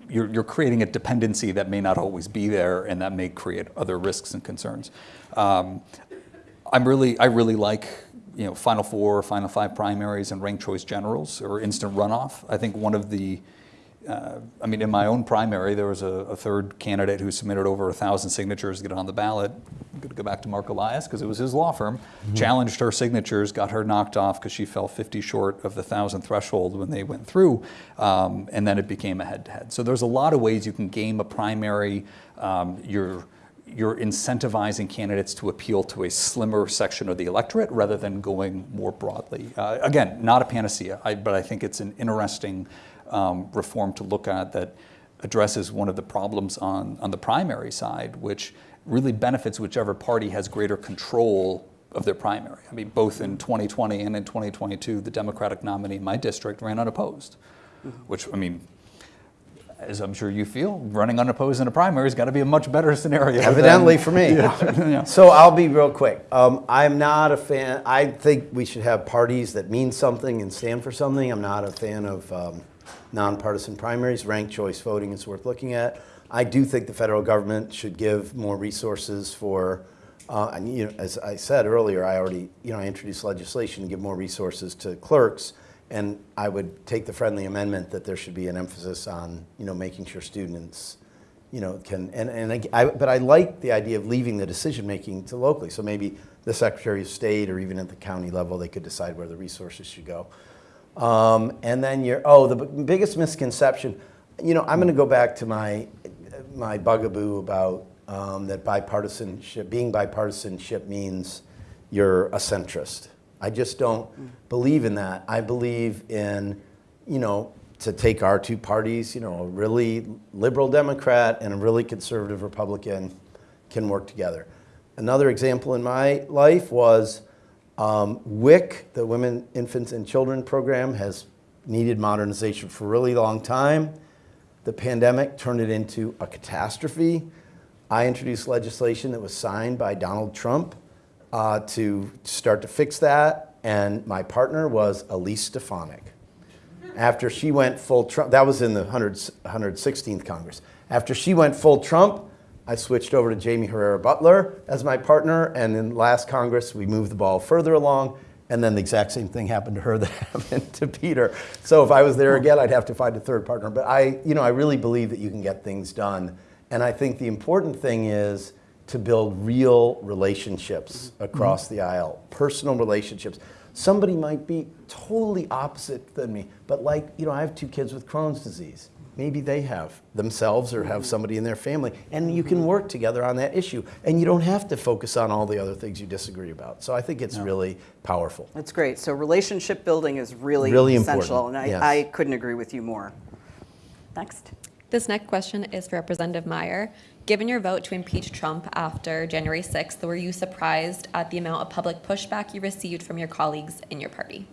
Speaker 3: you're, you're creating a dependency that may not always be there, and that may create other risks and concerns. Um, I'm really, I really like, you know, Final Four, Final Five primaries, and ranked choice generals or instant runoff. I think one of the, uh, I mean, in my own primary, there was a, a third candidate who submitted over a thousand signatures to get on the ballot. I'm going to go back to Marc Elias because it was his law firm. Challenged her signatures, got her knocked off because she fell 50 short of the thousand threshold when they went through, um, and then it became a head-to-head. So there's a lot of ways you can game a primary. Um, you're you're incentivizing candidates to appeal to a slimmer section of the electorate rather than going more broadly. Uh, again, not a panacea, I, but I think it's an interesting um, reform to look at that addresses one of the problems on, on the primary side, which really benefits whichever party has greater control of their primary. I mean, both in 2020 and in 2022, the Democratic nominee in my district ran unopposed, which, I mean, as I'm sure you feel, running unopposed in a primary has got to be a much better scenario. than-
Speaker 4: Evidently for me.
Speaker 3: Yeah. [LAUGHS]
Speaker 4: So I'll be real quick. Um, I'm not a fan. I think we should have parties that mean something and stand for something. I'm not a fan of um, nonpartisan primaries. Ranked choice voting is worth looking at. I do think the federal government should give more resources for. Uh, and, you know, as I said earlier, I already, you know, I introduced legislation to give more resources to clerks, and I would take the friendly amendment that there should be an emphasis on, you know, making sure students you know, can, and, and I, I- but I like the idea of leaving the decision-making to locally. So maybe the Secretary of State or even at the county level, they could decide where the resources should go. Um, and then you're, oh, the biggest misconception, you know, I'm going to go back to my, my bugaboo about um, that bipartisanship, being bipartisanship means you're a centrist. I just don't believe in that. I believe in, you know, to take our two parties, you know, a really liberal Democrat and a really conservative Republican, can work together. Another example in my life was um, WIC, the Women, Infants, and Children program, has needed modernization for a really long time. The pandemic turned it into a catastrophe. I introduced legislation that was signed by Donald Trump uh, to start to fix that, and my partner was Elise Stefanik. After she went full Trump, that was in the 100, 116th Congress. After she went full Trump, I switched over to Jaime Herrera Beutler as my partner, and in last Congress, we moved the ball further along, and then the exact same thing happened to her [LAUGHS] that happened to Peter. So if I was there again, I'd have to find a third partner. But I, you know, I really believe that you can get things done, and I think the important thing is to build real relationships mm-hmm. across the aisle, personal relationships. Somebody might be totally opposite than me, but like, you know, I have two kids with Crohn's disease. Maybe they have themselves or have somebody in their family, and you can work together on that issue. And you don't have to focus on all the other things you disagree about. So I think it's really powerful.
Speaker 2: That's great. So relationship building is really,
Speaker 4: Really
Speaker 2: essential,
Speaker 4: important,
Speaker 2: and I,
Speaker 4: yes.
Speaker 2: I couldn't agree with you more. Next.
Speaker 5: This next question is for Representative Meijer. Given your vote to impeach Trump after January 6th, were you surprised at the amount of public pushback you received from your colleagues in your party?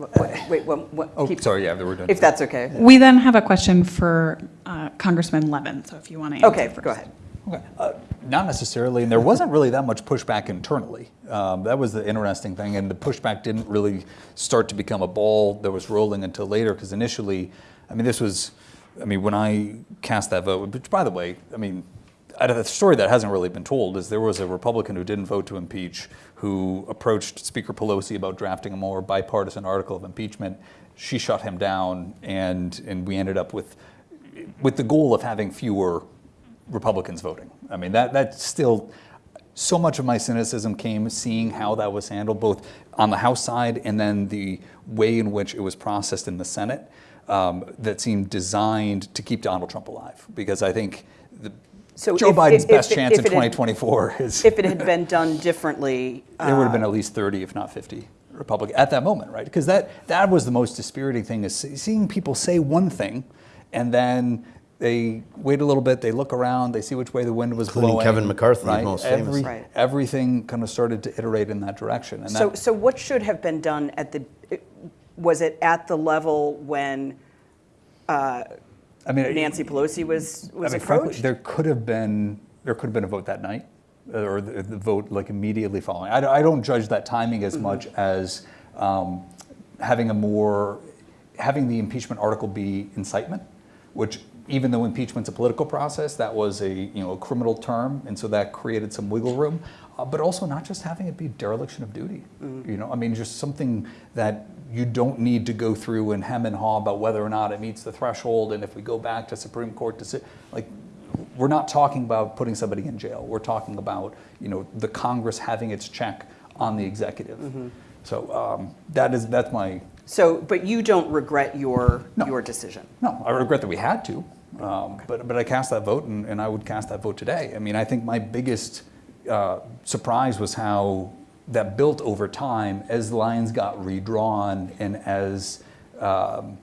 Speaker 2: What- what- Wait, what, what?
Speaker 3: Oh,
Speaker 2: keep-
Speaker 3: sorry, yeah, they were done.
Speaker 2: If that's okay.
Speaker 6: We then have a question for uh, Congressman Levin, so if you want to answer
Speaker 2: Okay,
Speaker 6: first.
Speaker 2: go ahead.
Speaker 3: Okay. Uh, Not necessarily, and there wasn't really that much pushback internally. Um, That was the interesting thing, and the pushback didn't really start to become a ball that was rolling until later, because initially, I mean, this was, I mean, when I cast that vote, which by the way, I mean, The story that hasn't really been told is there was a Republican who didn't vote to impeach, who approached Speaker Pelosi about drafting a more bipartisan article of impeachment. She shut him down, and, and we ended up with, with the goal of having fewer Republicans voting. I mean, that, that's still, so much of my cynicism came seeing how that was handled, both on the House side and then the way in which it was processed in the Senate, um, that seemed designed to keep Donald Trump alive. Because I think the,
Speaker 2: So
Speaker 3: Joe
Speaker 2: if-
Speaker 3: Biden's
Speaker 2: if-
Speaker 3: best
Speaker 2: if-
Speaker 3: chance
Speaker 2: if
Speaker 3: in
Speaker 2: it had-
Speaker 3: 2024 is
Speaker 2: If it had been done differently, [LAUGHS]
Speaker 3: there would have
Speaker 2: uh,
Speaker 3: been at least 30, if not 50, Republican at that moment, right? Because that that was the most dispiriting thing is seeing people say one thing, and then they wait a little bit, they look around, they see which way the wind was
Speaker 4: Including
Speaker 3: blowing.
Speaker 4: Kevin McCarthy,
Speaker 3: right?
Speaker 4: most famous.
Speaker 3: Every-
Speaker 2: Right.
Speaker 3: Everything kind of started to iterate in that direction, and
Speaker 2: So,
Speaker 3: that,
Speaker 2: so what should have been done at the, was it at the level when
Speaker 3: I mean,
Speaker 2: Nancy Pelosi was,
Speaker 3: I
Speaker 2: was
Speaker 3: mean, frankly,
Speaker 2: approached?
Speaker 3: there could have been there could have been a vote that night, or the, the vote like immediately following. I, don't- I don't judge that timing as much as um, having a more having the impeachment article be incitement, which even though impeachment's a political process, that was a you know a criminal term, and so that created some wiggle room. Uh, but also not just having it be dereliction of duty.
Speaker 2: Mm-hmm.
Speaker 3: You know, I mean, just something that you don't need to go through and hem and haw about whether or not it meets the threshold, and if we go back to Supreme Court to like we're not talking about putting somebody in jail. We're talking about you know the Congress having its check on the executive.
Speaker 2: Mm-hmm.
Speaker 3: So um, that is that's my
Speaker 2: So, but you don't regret your,
Speaker 3: No.
Speaker 2: your decision?
Speaker 3: no. I regret that we had to, um, but but I cast that vote, and, and I would cast that vote today. I mean, I think my biggest uh, surprise was how that built over time as lines got redrawn and as um,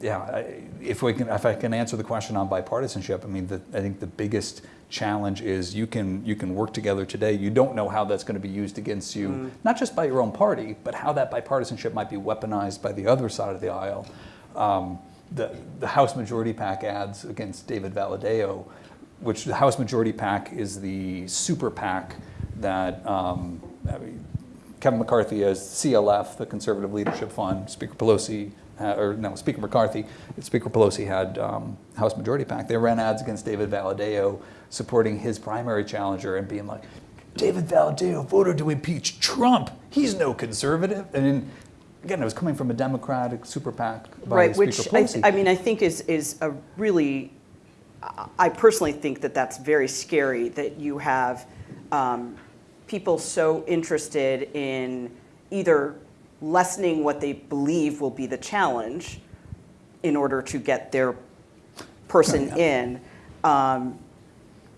Speaker 3: yeah, if we can, if I can answer the question on bipartisanship, I mean, the, I think the biggest challenge is you can you can work together today. You don't know how that's going to be used against you, not just by your own party, but how that bipartisanship might be weaponized by the other side of the aisle. Um, the the House Majority PAC ads against David Valadao, which the House Majority PAC is the super PAC that um, I mean, Kevin McCarthy as CLF, the Conservative Leadership Fund, Speaker Pelosi, uh, or no, Speaker McCarthy, Speaker Pelosi had um, House Majority PAC. They ran ads against David Valadao, supporting his primary challenger and being like, David Valadao voted to impeach Trump. He's no conservative. And again, it was coming from a Democratic super PAC by
Speaker 2: Right,
Speaker 3: Speaker
Speaker 2: which I, I mean, I think is, is a really, I- I personally think that that's very scary, that you have um, people so interested in either lessening what they believe will be the challenge in order to get their person in, um,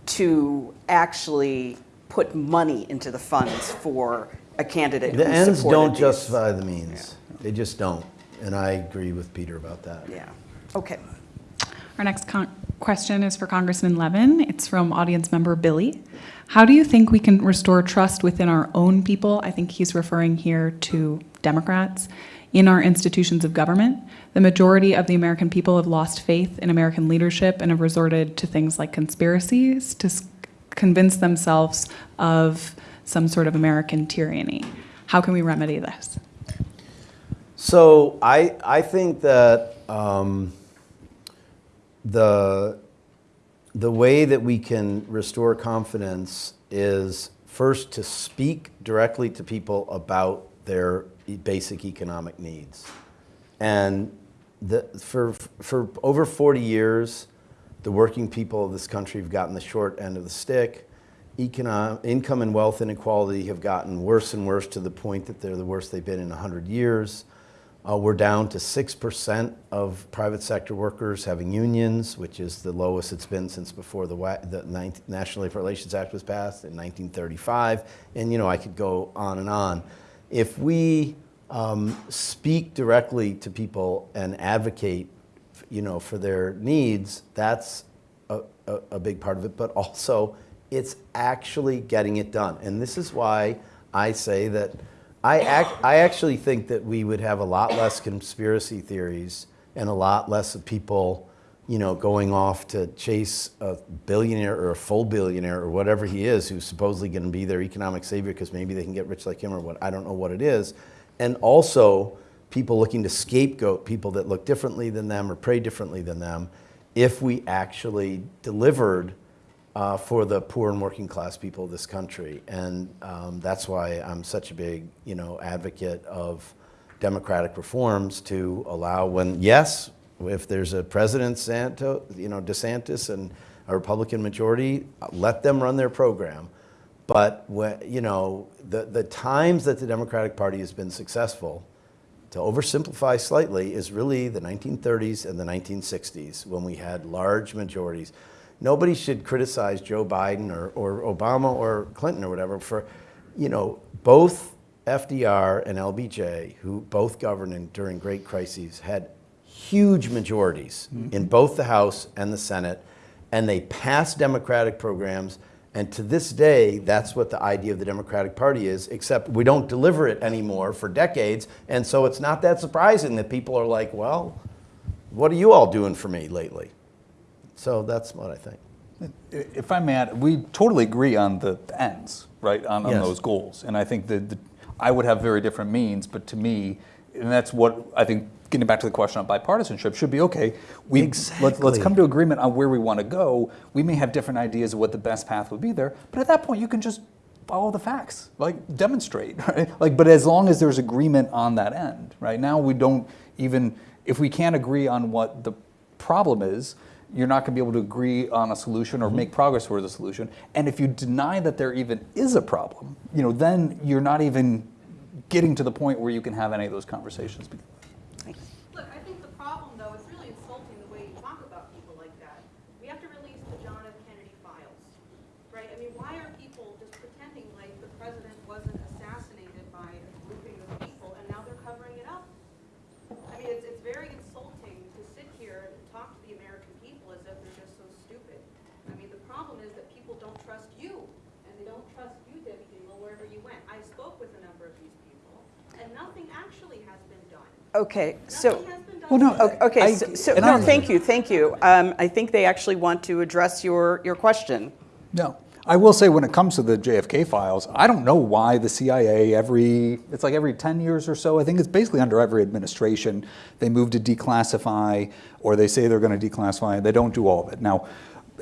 Speaker 2: to actually put money into the funds for a candidate
Speaker 4: The ends don't
Speaker 2: these.
Speaker 4: justify the means. They just don't. And I agree with Peter about that.
Speaker 2: Yeah, okay.
Speaker 6: Our next con- question is for Congressman Levin. It's from audience member Billy. How do you think we can restore trust within our own people? I think he's referring here to Democrats in our institutions of government. The majority of the American people have lost faith in American leadership and have resorted to things like conspiracies to convince themselves of some sort of American tyranny. How can we remedy this?
Speaker 4: So I, I think that um, the, the way that we can restore confidence is first to speak directly to people about their basic economic needs. And the, for, for over 40 years, the working people of this country have gotten the short end of the stick. Income and wealth inequality have gotten worse and worse to the point that they're the worst they've been in 100 years. Uh, we're down to 6% of private sector workers having unions, which is the lowest it's been since before the, the National Labor Relations Act was passed in 1935. And, you know, I could go on and on. If we um, speak directly to people and advocate, you know, for their needs, that's a, a, a big part of it. But also, it's actually getting it done. And this is why I say that I, I actually think that we would have a lot less conspiracy theories and a lot less of people, you know, going off to chase a billionaire or a full billionaire or whatever he is, who's supposedly going to be their economic savior because maybe they can get rich like him or what. I don't know what it is. And also, people looking to scapegoat people that look differently than them or pray differently than them if we actually delivered uh, for the poor and working class people of this country. And um, that's why I'm such a big, you know, advocate of democratic reforms to allow when, yes, if there's a President Santo, you know, DeSantis and a Republican majority, let them run their program. But when, you know, the, the times that the Democratic Party has been successful, to oversimplify slightly, is really the 1930s and the 1960s when we had large majorities. Nobody should criticize Joe Biden or, or Obama or Clinton or whatever for, you know, both FDR and LBJ, who both governed in, during great crises, had huge majorities mm-hmm. in both the House and the Senate, and they passed Democratic programs. And to this day, that's what the idea of the Democratic Party is, except we don't deliver it anymore for decades. And so it's not that surprising that people are like, well, what are you all doing for me lately? So that's what I think.
Speaker 3: If I may add, we totally agree on the ends, right, on, on
Speaker 4: Yes.
Speaker 3: those goals. And I think that the, I would have very different means, but to me, and that's what I think, getting back to the question on bipartisanship, should be okay. We, let's, let's come to agreement on where we want to go. We may have different ideas of what the best path would be there, but at that point, you can just follow the facts, like demonstrate, [LAUGHS] right? Like, but as long as there's agreement on that end, right? Now we don't even, if we can't agree on what the problem is, you're not going to be able to agree on a solution or mm-hmm. make progress towards a solution. And if you deny that there even is a problem, you know, then you're not even getting to the point where you can have any of those conversations.
Speaker 7: Look, I think the problem, though, it's really insulting the way you talk about people like that. We have to release the John F. Kennedy files, right? I mean, why are people just pretending like the president wasn't assassinated by a grouping of people, and now they're covering it up? I mean, it's, it's very insulting to sit here and talk to the American people as if they're just so stupid. I mean, the problem is that people don't trust you, and they don't trust you, Debbie Dingell, wherever you went. I spoke with a number of these people, and nothing actually has been done.
Speaker 2: Okay, so.
Speaker 7: Nothing has been done.
Speaker 3: Well, no,
Speaker 2: Okay,
Speaker 3: I-
Speaker 2: so- so, no, thank you, thank you. Um, I think they actually want to address your, your question.
Speaker 3: No. I will say when it comes to the JFK files, I don't know why the CIA every, it's like every 10 years or so, I think it's basically under every administration, they move to declassify or they say they're going to declassify, and they don't do all of it. Now,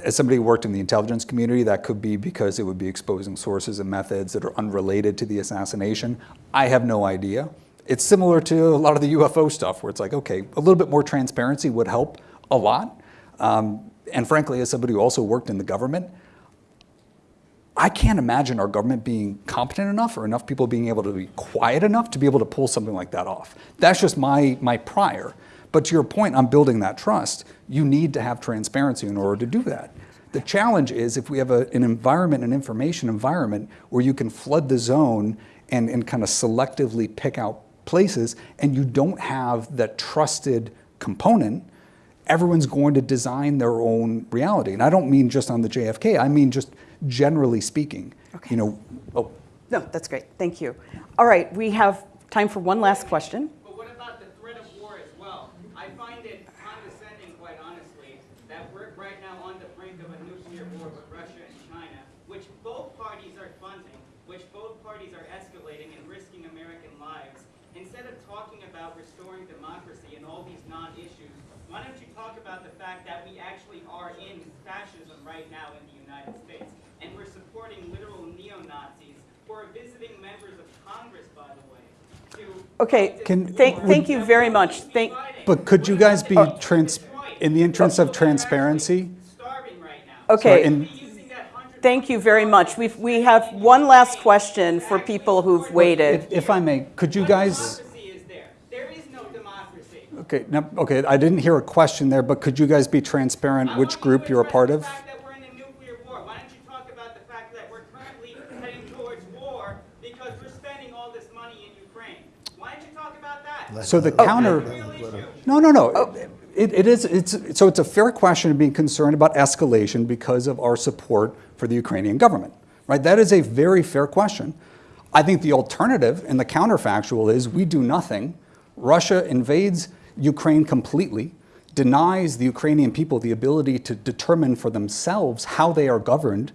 Speaker 3: as somebody who worked in the intelligence community, that could be because it would be exposing sources and methods that are unrelated to the assassination. I have no idea. It's similar to a lot of the UFO stuff where it's like, okay, a little bit more transparency would help a lot. Um, and frankly, as somebody who also worked in the government, I can't imagine our government being competent enough or enough people being able to be quiet enough to be able to pull something like that off. That's just my, my prior. But to your point on building that trust, you need to have transparency in order to do that. The challenge is if we have a, an environment, an information environment, where you can flood the zone and, and kind of selectively pick out places, and you don't have that trusted component, everyone's going to design their own reality. And I don't mean just on the JFK, I mean just generally speaking.
Speaker 2: Okay.
Speaker 3: You know, oh,
Speaker 2: No, that's great. Thank you. All right, we have time for one last question.
Speaker 8: But what about the threat of war as well? I find it condescending, quite honestly, that we're right now on the brink of a nuclear war with Russia and China, which both parties are funding, which both parties are escalating and risking American lives. Instead of talking about restoring democracy and all these non-issues, why don't you talk about the fact that we actually are in fascism right now in the United States? And we're supporting literal neo-Nazis who are visiting members of Congress, by the way,
Speaker 2: Okay,
Speaker 3: Can-
Speaker 2: thank, thank you very much. Thank,
Speaker 3: but could you guys be oh. trans, in the interest of transparency?
Speaker 8: starving right now.
Speaker 2: okay.
Speaker 3: Sorry, and-
Speaker 8: Using that hundred
Speaker 2: Thank you very much. We've, we have one last question for people who've waited.
Speaker 3: If, if I may, could you guys,
Speaker 8: democracy is there. There is no democracy.
Speaker 3: okay, no, okay, I didn't hear a question there, but could you guys be transparent which group you're a part of?
Speaker 8: fact that we're in a nuclear war. Why don't you talk about the fact that we're currently heading towards war because we're spending all this money in Ukraine? Why don't you talk about that?
Speaker 3: So the
Speaker 2: Oh.
Speaker 3: counter. No, no, no. It, it is, it's, so it's a fair question of being concerned about escalation because of our support for the Ukrainian government, right? That is a very fair question. I think the alternative and the counterfactual is we do nothing. Russia invades Ukraine completely, denies the Ukrainian people the ability to determine for themselves how they are governed,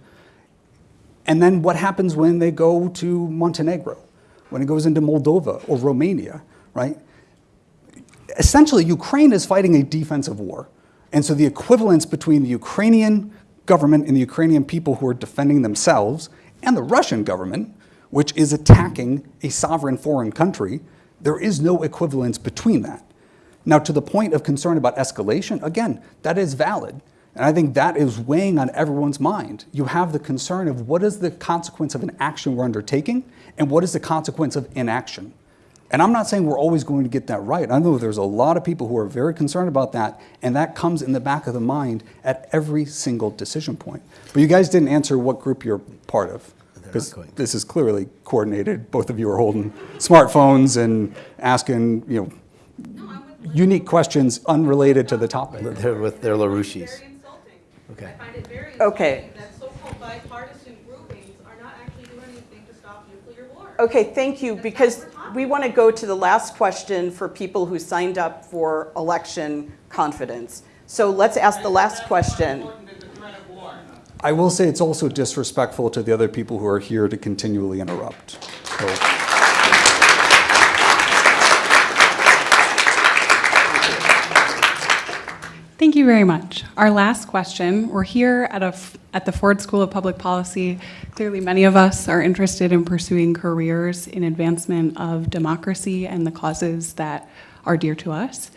Speaker 3: and then what happens when they go to Montenegro, when it goes into Moldova or Romania, right? Essentially, Ukraine is fighting a defensive war. And so the equivalence between the Ukrainian government and the Ukrainian people who are defending themselves and the Russian government, which is attacking a sovereign foreign country, there is no equivalence between that. Now, to the point of concern about escalation, again, that is valid. And I think that is weighing on everyone's mind. You have the concern of what is the consequence of an action we're undertaking and what is the consequence of inaction. And I'm not saying we're always going to get that right. I know there's a lot of people who are very concerned about that, and that comes in the back of the mind at every single decision point. But you guys didn't answer what group you're part of. Because this is clearly coordinated. Both of you are holding smartphones and asking, you know, unique questions unrelated to the topic.
Speaker 4: They're with their LaRouches.
Speaker 7: Very insulting.
Speaker 4: Okay.
Speaker 7: I find it very
Speaker 2: Okay.
Speaker 7: that so-called bipartisan groupings are not actually doing anything to stop nuclear war.
Speaker 2: Okay, thank you, because we want to go to the last question for people who signed up for election confidence. So let's ask the last question.
Speaker 8: Important than the threat of war.
Speaker 3: I will say it's also disrespectful to the other people who are here to continually interrupt. So,
Speaker 6: Thank you very much. Our last question, we're here at, a, f- at the Ford School of Public Policy. Clearly, many of us are interested in pursuing careers in advancement of democracy and the causes that are dear to us.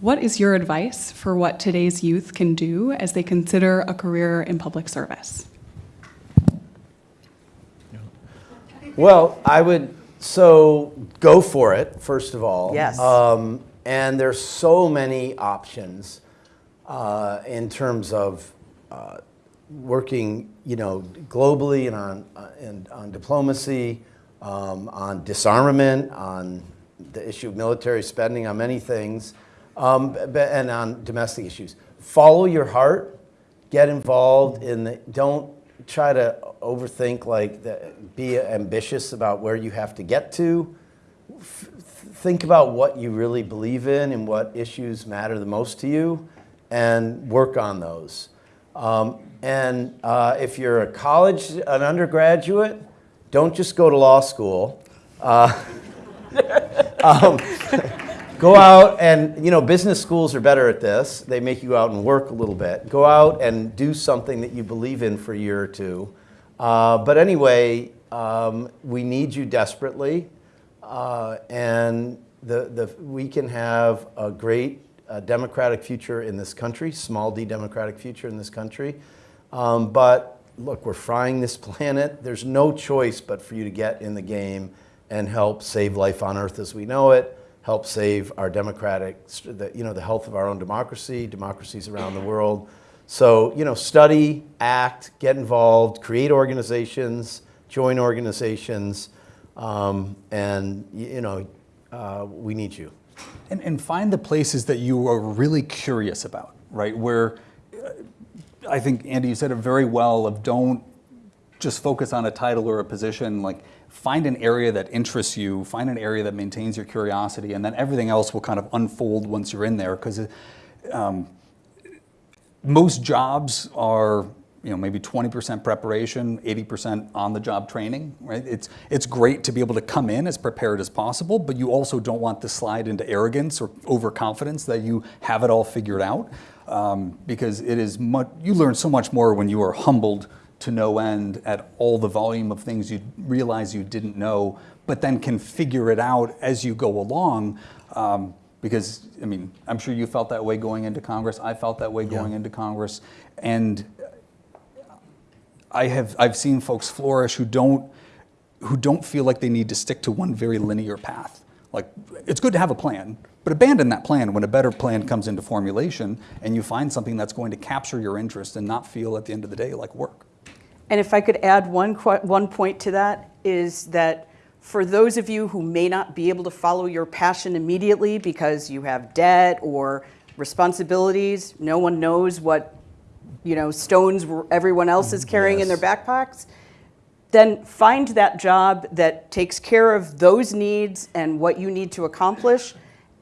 Speaker 6: What is your advice for what today's youth can do as they consider a career in public service?
Speaker 4: Well, I would, so go for it, first of all.
Speaker 2: Yes.
Speaker 4: Um, and there's so many options uh, in terms of uh, working, you know, globally and on, uh, and on diplomacy, um, on disarmament, on the issue of military spending, on many things, um, and on domestic issues. Follow your heart. Get involved in the, don't try to overthink like the, be ambitious about where you have to get to. F- think about what you really believe in and what issues matter the most to you and work on those. Um, and uh, if you're a college an undergraduate don't just go to law school. Uh, [LAUGHS] um, [LAUGHS] go out and you know business schools are better at this. They make you out and work a little bit. Go out and do something that you believe in for a year or two. Uh, but anyway um, we need you desperately. Uh, and the, the, we can have a great uh, democratic future in this country small d democratic future in this country um, but look we're frying this [LAUGHS] planet there's no choice but for you to get in the game and help save life on earth as we know it help save our democratic, the, you know, the health of our own democracy, democracies around the world. So, you know, study, act, get involved, create organizations, join organizations, um, and, you know, uh, we need you.
Speaker 3: And, and find the places that you are really curious about, right? Where uh, I think, Andy, you said it very well of don't just focus on a title or a position, like find an area that interests you, find an area that maintains your curiosity, and then everything else will kind of unfold once you're in there. Because um, most jobs are you know maybe 20% preparation 80% on the job training right? It's it's great to be able to come in as prepared as possible but you also don't want to slide into arrogance or overconfidence that you have it all figured out um, because it is much you learn so much more when you are humbled to no end at all the volume of things you realize you didn't know but then can figure it out as you go along um, because I mean, I'm sure you felt that way going into Congress. I felt that way going into Congress, and I have I've seen folks flourish who don't who don't feel like they need to stick to one very linear path. Like it's good to have a plan, but abandon that plan when a better plan comes into formulation and you find something that's going to capture your interest and not feel at the end of the day like work.
Speaker 2: And if I could add one, one point to that, is that for those of you who may not be able to follow your passion immediately because you have debt or responsibilities, no one knows what you know stones everyone else is carrying in their backpacks, then find that job that takes care of those needs and what you need to accomplish,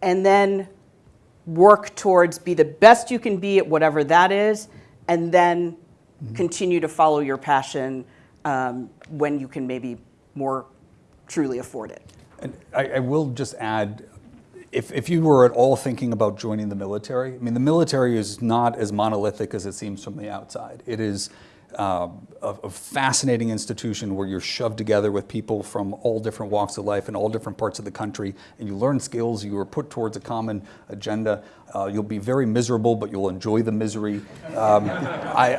Speaker 2: and then work towards be the best you can be at whatever that is, and then continue to follow your passion um, when you can maybe more truly afford it.
Speaker 3: And I, I will just add, if, if you were at all thinking about joining the military, I mean, the military is not as monolithic as it seems from the outside. It is um, a, a fascinating institution where you're shoved together with people from all different walks of life in all different parts of the country, and you learn skills. You are put towards a common agenda. Uh, you'll be very miserable, but you'll enjoy the misery. Um, [LAUGHS] I,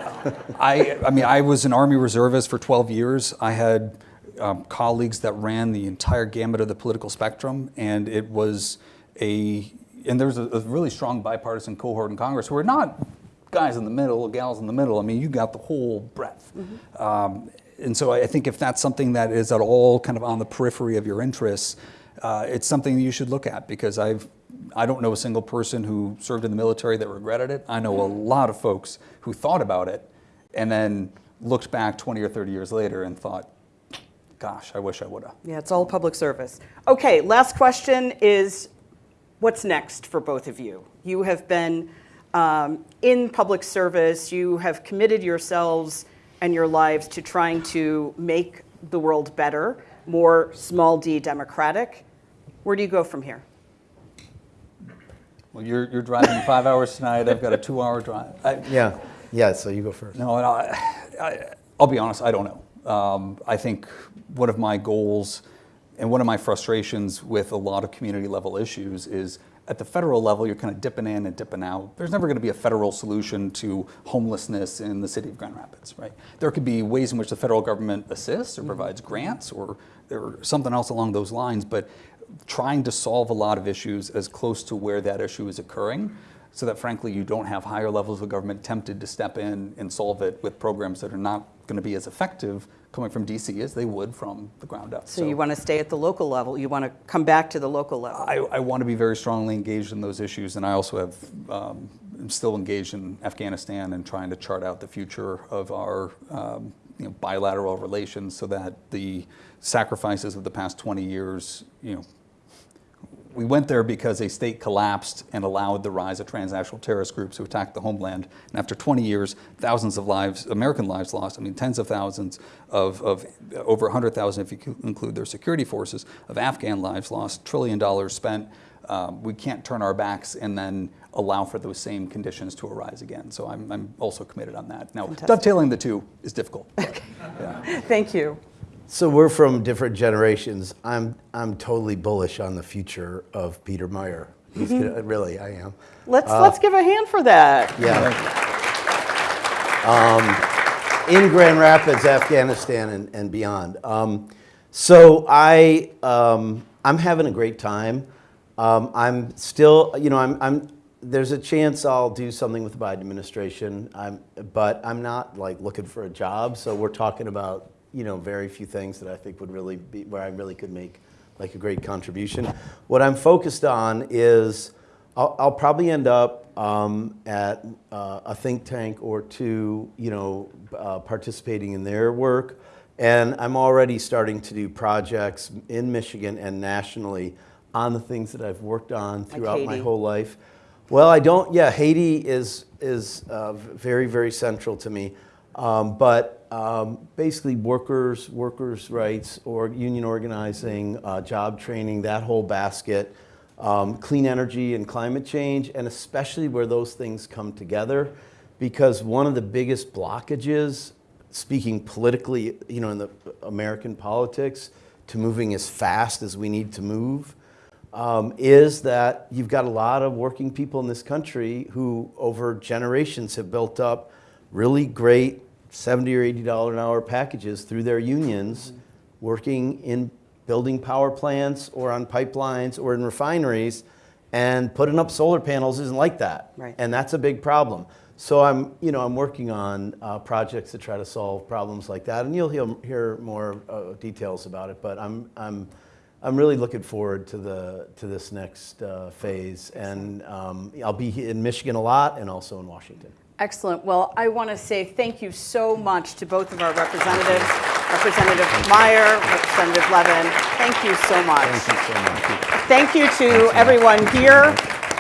Speaker 3: I, I mean, I was an Army reservist for 12 years. I had um, colleagues that ran the entire gamut of the political spectrum, and it was a and there's a, a really strong bipartisan cohort in Congress who were not guys in the middle, gals in the middle. I mean, you got the whole breadth. Um, and so I think if that's something that is at all kind of on the periphery of your interests, uh, it's something you should look at because I've I don't know a single person who served in the military that regretted it. I know a lot of folks who thought about it and then looked back 20 or 30 years later and thought, gosh, I wish I would have.
Speaker 2: Yeah, it's all public service. Okay, last question is what's next for both of you? You have been um, in public service, you have committed yourselves and your lives to trying to make the world better, more small d democratic. Where do you go from here?
Speaker 3: Well, you're, you're driving five [LAUGHS] hours tonight. I've got a two hour drive. I,
Speaker 4: Yeah, yeah, so you go first.
Speaker 3: No, no, I, I, I'll be honest, I don't know. Um, I think one of my goals and one of my frustrations with a lot of community level issues is at the federal level, you're kind of dipping in and dipping out. There's never going to be a federal solution to homelessness in the city of Grand Rapids, right? There could be ways in which the federal government assists or mm-hmm. provides grants or, or something else along those lines, but trying to solve a lot of issues as close to where that issue is occurring so that frankly you don't have higher levels of government tempted to step in and solve it with programs that are not going to be as effective coming from DC as they would from the ground up.
Speaker 2: So, you want to stay at the local level, you want to come back to the local level.
Speaker 3: I, I want to be very strongly engaged in those issues, and I also have um, am still engaged in Afghanistan and trying to chart out the future of our um, you know, bilateral relations so that the sacrifices of the past 20 years, you know, we went there because a state collapsed and allowed the rise of transnational terrorist groups who attacked the homeland. And after 20 years, thousands of lives, American lives lost, I mean, tens of thousands of, of over 100,000 if you include their security forces, of Afghan lives lost, trillion dollars spent. Um, we can't turn our backs and then allow for those same conditions to arise again. So I'm, I'm also committed on that. Now,
Speaker 2: Fantastic.
Speaker 3: dovetailing the two is difficult. but, yeah. [LAUGHS]
Speaker 2: Thank you.
Speaker 4: So we're from different generations. I'm I'm totally bullish on the future of Peter Meijer. He's gonna, really, I am.
Speaker 2: Let's, let's give a hand for that.
Speaker 4: Yeah. Um, in Grand Rapids, Afghanistan, and, and beyond. Um, so I, um, I'm having a great time. Um, I'm still, you know, I'm, I'm, there's a chance I'll do something with the Biden administration, I'm, but I'm not like looking for a job. So we're talking about, you know, very few things that I think would really be where I really could make like a great contribution. What I'm focused on is I'll, I'll probably end up um, at uh, a think tank or two, you know, uh, participating in their work. And I'm already starting to do projects in Michigan and nationally on the things that I've worked on throughout my whole life. Well, I don't. Yeah, Haiti is is uh, very very central to me. Um, but um, basically, workers workers' rights or union organizing, uh, job training, that whole basket, um, clean energy and climate change, and especially where those things come together, because one of the biggest blockages, speaking politically, you know, in the American politics, to moving as fast as we need to move um, is that you've got a lot of working people in this country who, over generations, have built up really great 70 or 80 dollar an hour packages through their unions, working in building power plants or on pipelines or in refineries, and putting up solar panels isn't like that,
Speaker 2: Right.
Speaker 4: and that's a big problem. So I'm, you know, I'm working on uh, projects to try to solve problems like that, and you'll hear, hear more uh, details about it. But I'm, I'm, I'm really looking forward to the to this next uh, phase, and um, I'll be in Michigan a lot, and also in Washington.
Speaker 2: Excellent. Well, I want to say thank you so much to both of our representatives, Representative Meijer, Representative Levin. Thank you so much.
Speaker 4: Thank you so much.
Speaker 2: Thank you to everyone here,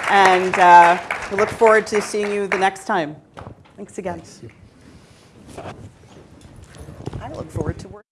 Speaker 2: and uh, we look forward to seeing you the next time. Thanks again. I look forward to working.